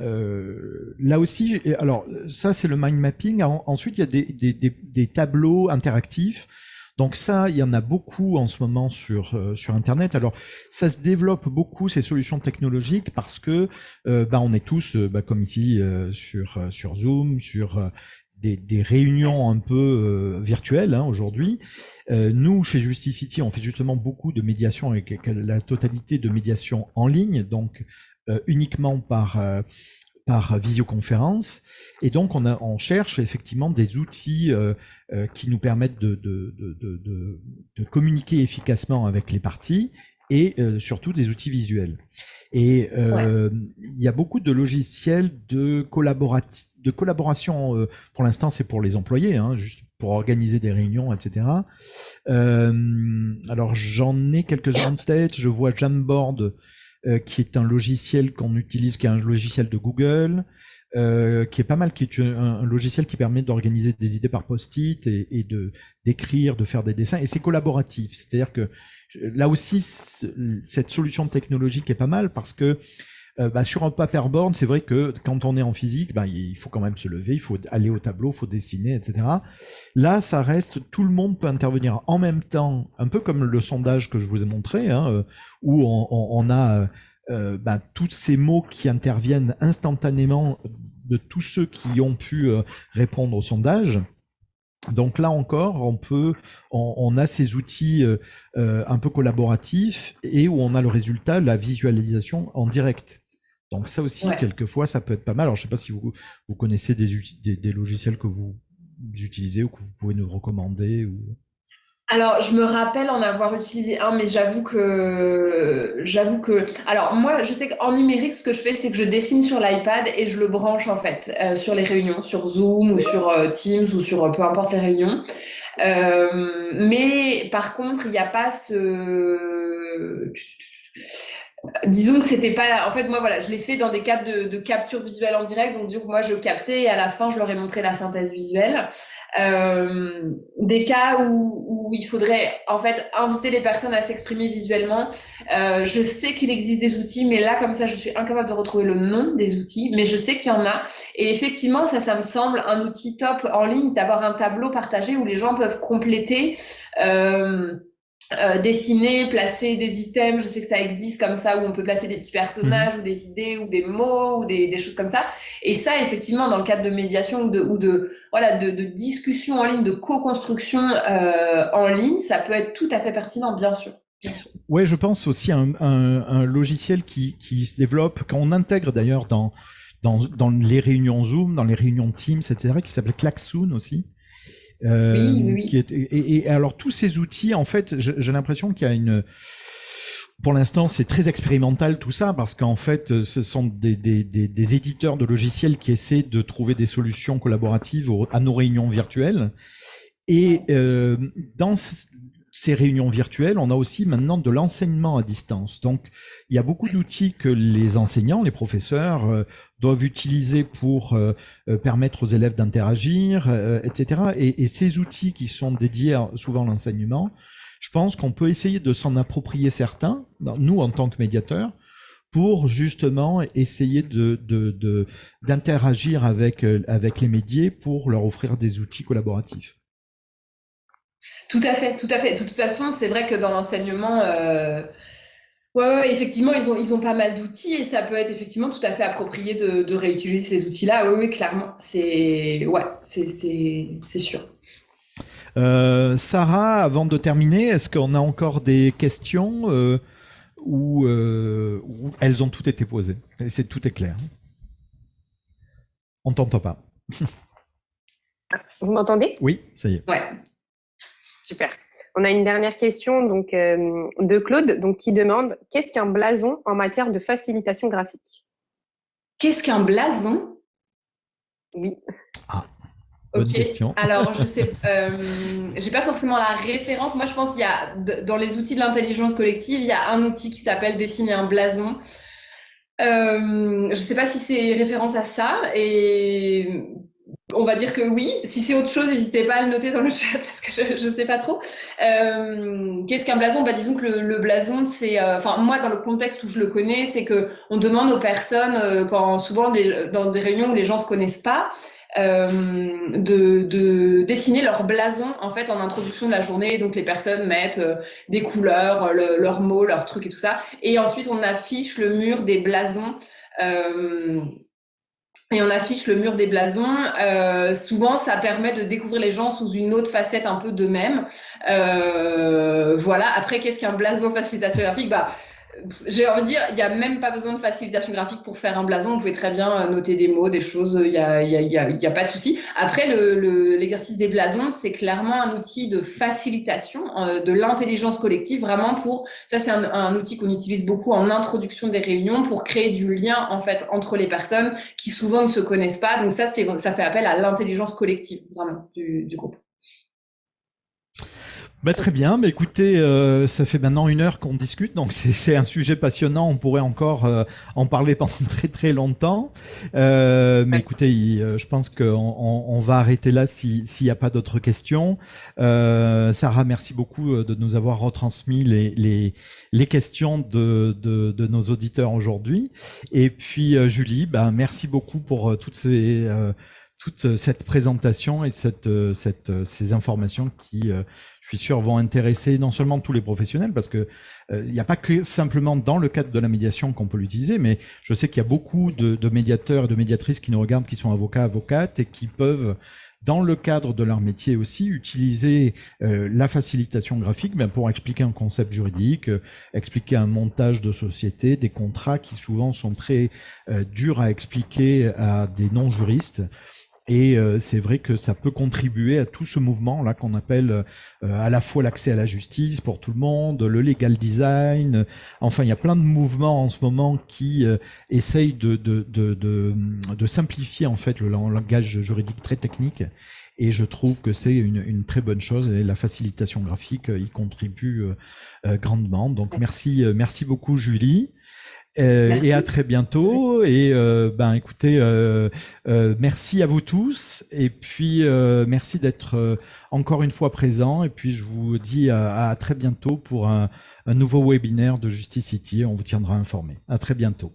euh, là aussi, alors ça c'est le mind mapping. Ensuite, il y a des, des, des, des tableaux interactifs. Donc ça, il y en a beaucoup en ce moment sur sur Internet. Alors ça se développe beaucoup ces solutions technologiques parce que bah, on est tous, bah, comme ici sur sur Zoom, sur des, réunions un peu euh, virtuelles hein, aujourd'hui. Euh, nous, chez Justicity, on fait justement beaucoup de médiation avec la totalité de médiation en ligne, donc euh, uniquement par par visioconférence. Et donc, on, a, on cherche effectivement des outils qui nous permettent de, de, de, de, communiquer efficacement avec les parties et surtout des outils visuels. Et il y a beaucoup de logiciels de collaboratifs de collaboration, euh, pour l'instant, c'est pour les employés, hein, juste pour organiser des réunions, etc. Euh, alors, j'en ai quelques-uns en tête. Je vois Jamboard, euh, qui est un logiciel qu'on utilise, qui est un logiciel de Google, qui est pas mal, qui est un, logiciel qui permet d'organiser des idées par post-it et, et de d'écrire, de faire des dessins, et c'est collaboratif. C'est-à-dire que là aussi, cette solution technologique est pas mal parce que euh, bah, sur un paperboard, c'est vrai que quand on est en physique, bah, il faut quand même se lever, il faut aller au tableau, il faut dessiner, etc. Là, ça reste, tout le monde peut intervenir en même temps, un peu comme le sondage que je vous ai montré, hein, euh, où on, a euh, bah, tous ces mots qui interviennent instantanément de tous ceux qui ont pu répondre au sondage. Donc là encore, on peut, on, a ces outils un peu collaboratifs et où on a le résultat, la visualisation en direct. Donc ça aussi, quelquefois, ça peut être pas mal. Alors je sais pas si vous, vous connaissez des, des, logiciels que vous utilisez ou que vous pouvez nous recommander ou... Alors, je me rappelle en avoir utilisé un, mais j'avoue que, j'avoue que, alors moi, je sais qu'en numérique, ce que je fais, c'est que je dessine sur l'iPad et je le branche en fait euh, sur les réunions, sur Zoom ou sur euh, Teams ou sur euh, peu importe les réunions. mais par contre, il n'y a pas ce disons que c'était pas. En fait, moi, voilà, je l'ai fait dans des cas de, capture visuelle en direct. Donc, du coup, moi, je captais et à la fin, je leur ai montré la synthèse visuelle. Euh, des cas où, où, il faudrait, en fait, inviter les personnes à s'exprimer visuellement. Euh, je sais qu'il existe des outils, mais là, comme ça, je suis incapable de retrouver le nom des outils, mais je sais qu'il y en a. Et effectivement, ça, ça me semble un outil top en ligne d'avoir un tableau partagé où les gens peuvent compléter. Euh, euh, dessiner, placer des items, je sais que ça existe comme ça, où on peut placer des petits personnages, mhm. ou des idées, ou des mots, ou des, choses comme ça. Et ça, effectivement, dans le cadre de médiation ou de, ou de, voilà, de, de discussion en ligne, de co-construction euh, en ligne, ça peut être tout à fait pertinent, bien sûr. Oui, je pense aussi à un, logiciel qui, qui, se développe, quand on intègre d'ailleurs dans, dans, dans, les réunions Zoom, dans les réunions Teams, etc., qui s'appelle Klaxoon aussi, oui, oui. Qui est, et, alors tous ces outils, en fait, j'ai l'impression qu'il y a une pour l'instant, c'est très expérimental tout ça parce qu'en fait, ce sont des, des, des, des, éditeurs de logiciels qui essaient de trouver des solutions collaboratives à nos réunions virtuelles. Et euh, dans ces réunions virtuelles, on a aussi maintenant de l'enseignement à distance. Donc, il y a beaucoup d'outils que les enseignants, les professeurs euh, doivent utiliser pour euh, euh, permettre aux élèves d'interagir, etc. Et, et, ces outils qui sont dédiés souvent à l'enseignement, je pense qu'on peut essayer de s'en approprier certains, nous en tant que médiateurs, pour justement essayer de d'interagir de, avec avec les médias pour leur offrir des outils collaboratifs. Tout à fait, tout à fait. De toute façon, c'est vrai que dans l'enseignement, euh, ouais, effectivement, ils ont, ils ont pas mal d'outils et ça peut être effectivement tout à fait approprié de, réutiliser ces outils-là. Oui, oui, clairement. C'est ouais, c'est sûr. Euh, Sarah, avant de terminer, est-ce qu'on a encore des questions euh, où, elles ont toutes été posées? C'est tout est clair. On t'entend pas. Vous m'entendez? Oui, ça y est. Ouais. Super. On a une dernière question donc, euh, de Claude donc, qui demande qu'est-ce qu'un blason en matière de facilitation graphique? Qu'est-ce qu'un blason? Oui. Ah, bonne question. Alors, je sais, euh, j'ai pas forcément la référence. Moi, je pense qu'il y a, dans les outils de l'intelligence collective, il y a un outil qui s'appelle dessiner un blason. Euh, je ne sais pas si c'est référence à ça. Et on va dire que oui. Si c'est autre chose, n'hésitez pas à le noter dans le chat parce que je ne sais pas trop. Euh, qu'est-ce qu'un blason? Bah, Disons que le, blason, c'est. Euh, enfin, moi, dans le contexte où je le connais, c'est que on demande aux personnes, euh, souvent dans des réunions où les gens ne se connaissent pas, de, dessiner leur blason en fait en introduction de la journée. Donc les personnes mettent des couleurs, leurs mots, leurs trucs et tout ça. Et ensuite on affiche le mur des blasons et on affiche le mur des blasons. Euh, souvent, ça permet de découvrir les gens sous une autre facette un peu d'eux-mêmes. Euh, voilà. Après, qu'est-ce qu'un blason facilitation graphique? Bah, j'ai envie de dire, il n'y a même pas besoin de facilitation graphique pour faire un blason. Vous pouvez très bien euh, noter des mots, des choses, il n'y a, y a, pas de souci. Après, l'exercice le, des blasons, c'est clairement un outil de facilitation euh, de l'intelligence collective, vraiment pour, ça c'est un, outil qu'on utilise beaucoup en introduction des réunions pour créer du lien en fait entre les personnes qui souvent ne se connaissent pas. Donc ça, ça fait appel à l'intelligence collective vraiment du groupe. Bah, très bien, mais écoutez, euh, ça fait maintenant une heure qu'on discute, donc c'est un sujet passionnant, on pourrait encore euh, en parler pendant très très longtemps. Euh, mais écoutez, je pense qu'on on, va arrêter là s'il n'y a pas d'autres questions. Sarah, merci beaucoup de nous avoir retransmis les, les, les questions de, de, de, nos auditeurs aujourd'hui. Et puis Julie, ben, merci beaucoup pour toutes ces toute cette présentation et cette, cette, ces informations qui suis sûr, vont intéresser non seulement tous les professionnels, parce que euh, il n'y a pas que simplement dans le cadre de la médiation qu'on peut l'utiliser, mais je sais qu'il y a beaucoup de, médiateurs et de médiatrices qui nous regardent, qui sont avocats, avocates, et qui peuvent dans le cadre de leur métier aussi, utiliser euh, la facilitation graphique ben, pour expliquer un concept juridique, euh, expliquer un montage de société, des contrats qui souvent sont très durs à expliquer à des non-juristes. Et euh, c'est vrai que ça peut contribuer à tout ce mouvement là qu'on appelle euh, à la fois l'accès à la justice pour tout le monde, le legal design. Enfin, il y a plein de mouvements en ce moment qui euh, essayent de, de, de, de, de simplifier en fait le langage juridique très technique. Et je trouve que c'est une, une, très bonne chose et la facilitation graphique y contribue grandement. Donc merci, merci beaucoup Julie. Euh, et à très bientôt. Et euh, ben écoutez, euh, merci à vous tous. Et puis merci d'être encore une fois présent. Et puis je vous dis à, très bientôt pour un, un nouveau webinaire de Justice City. On vous tiendra informé. À très bientôt.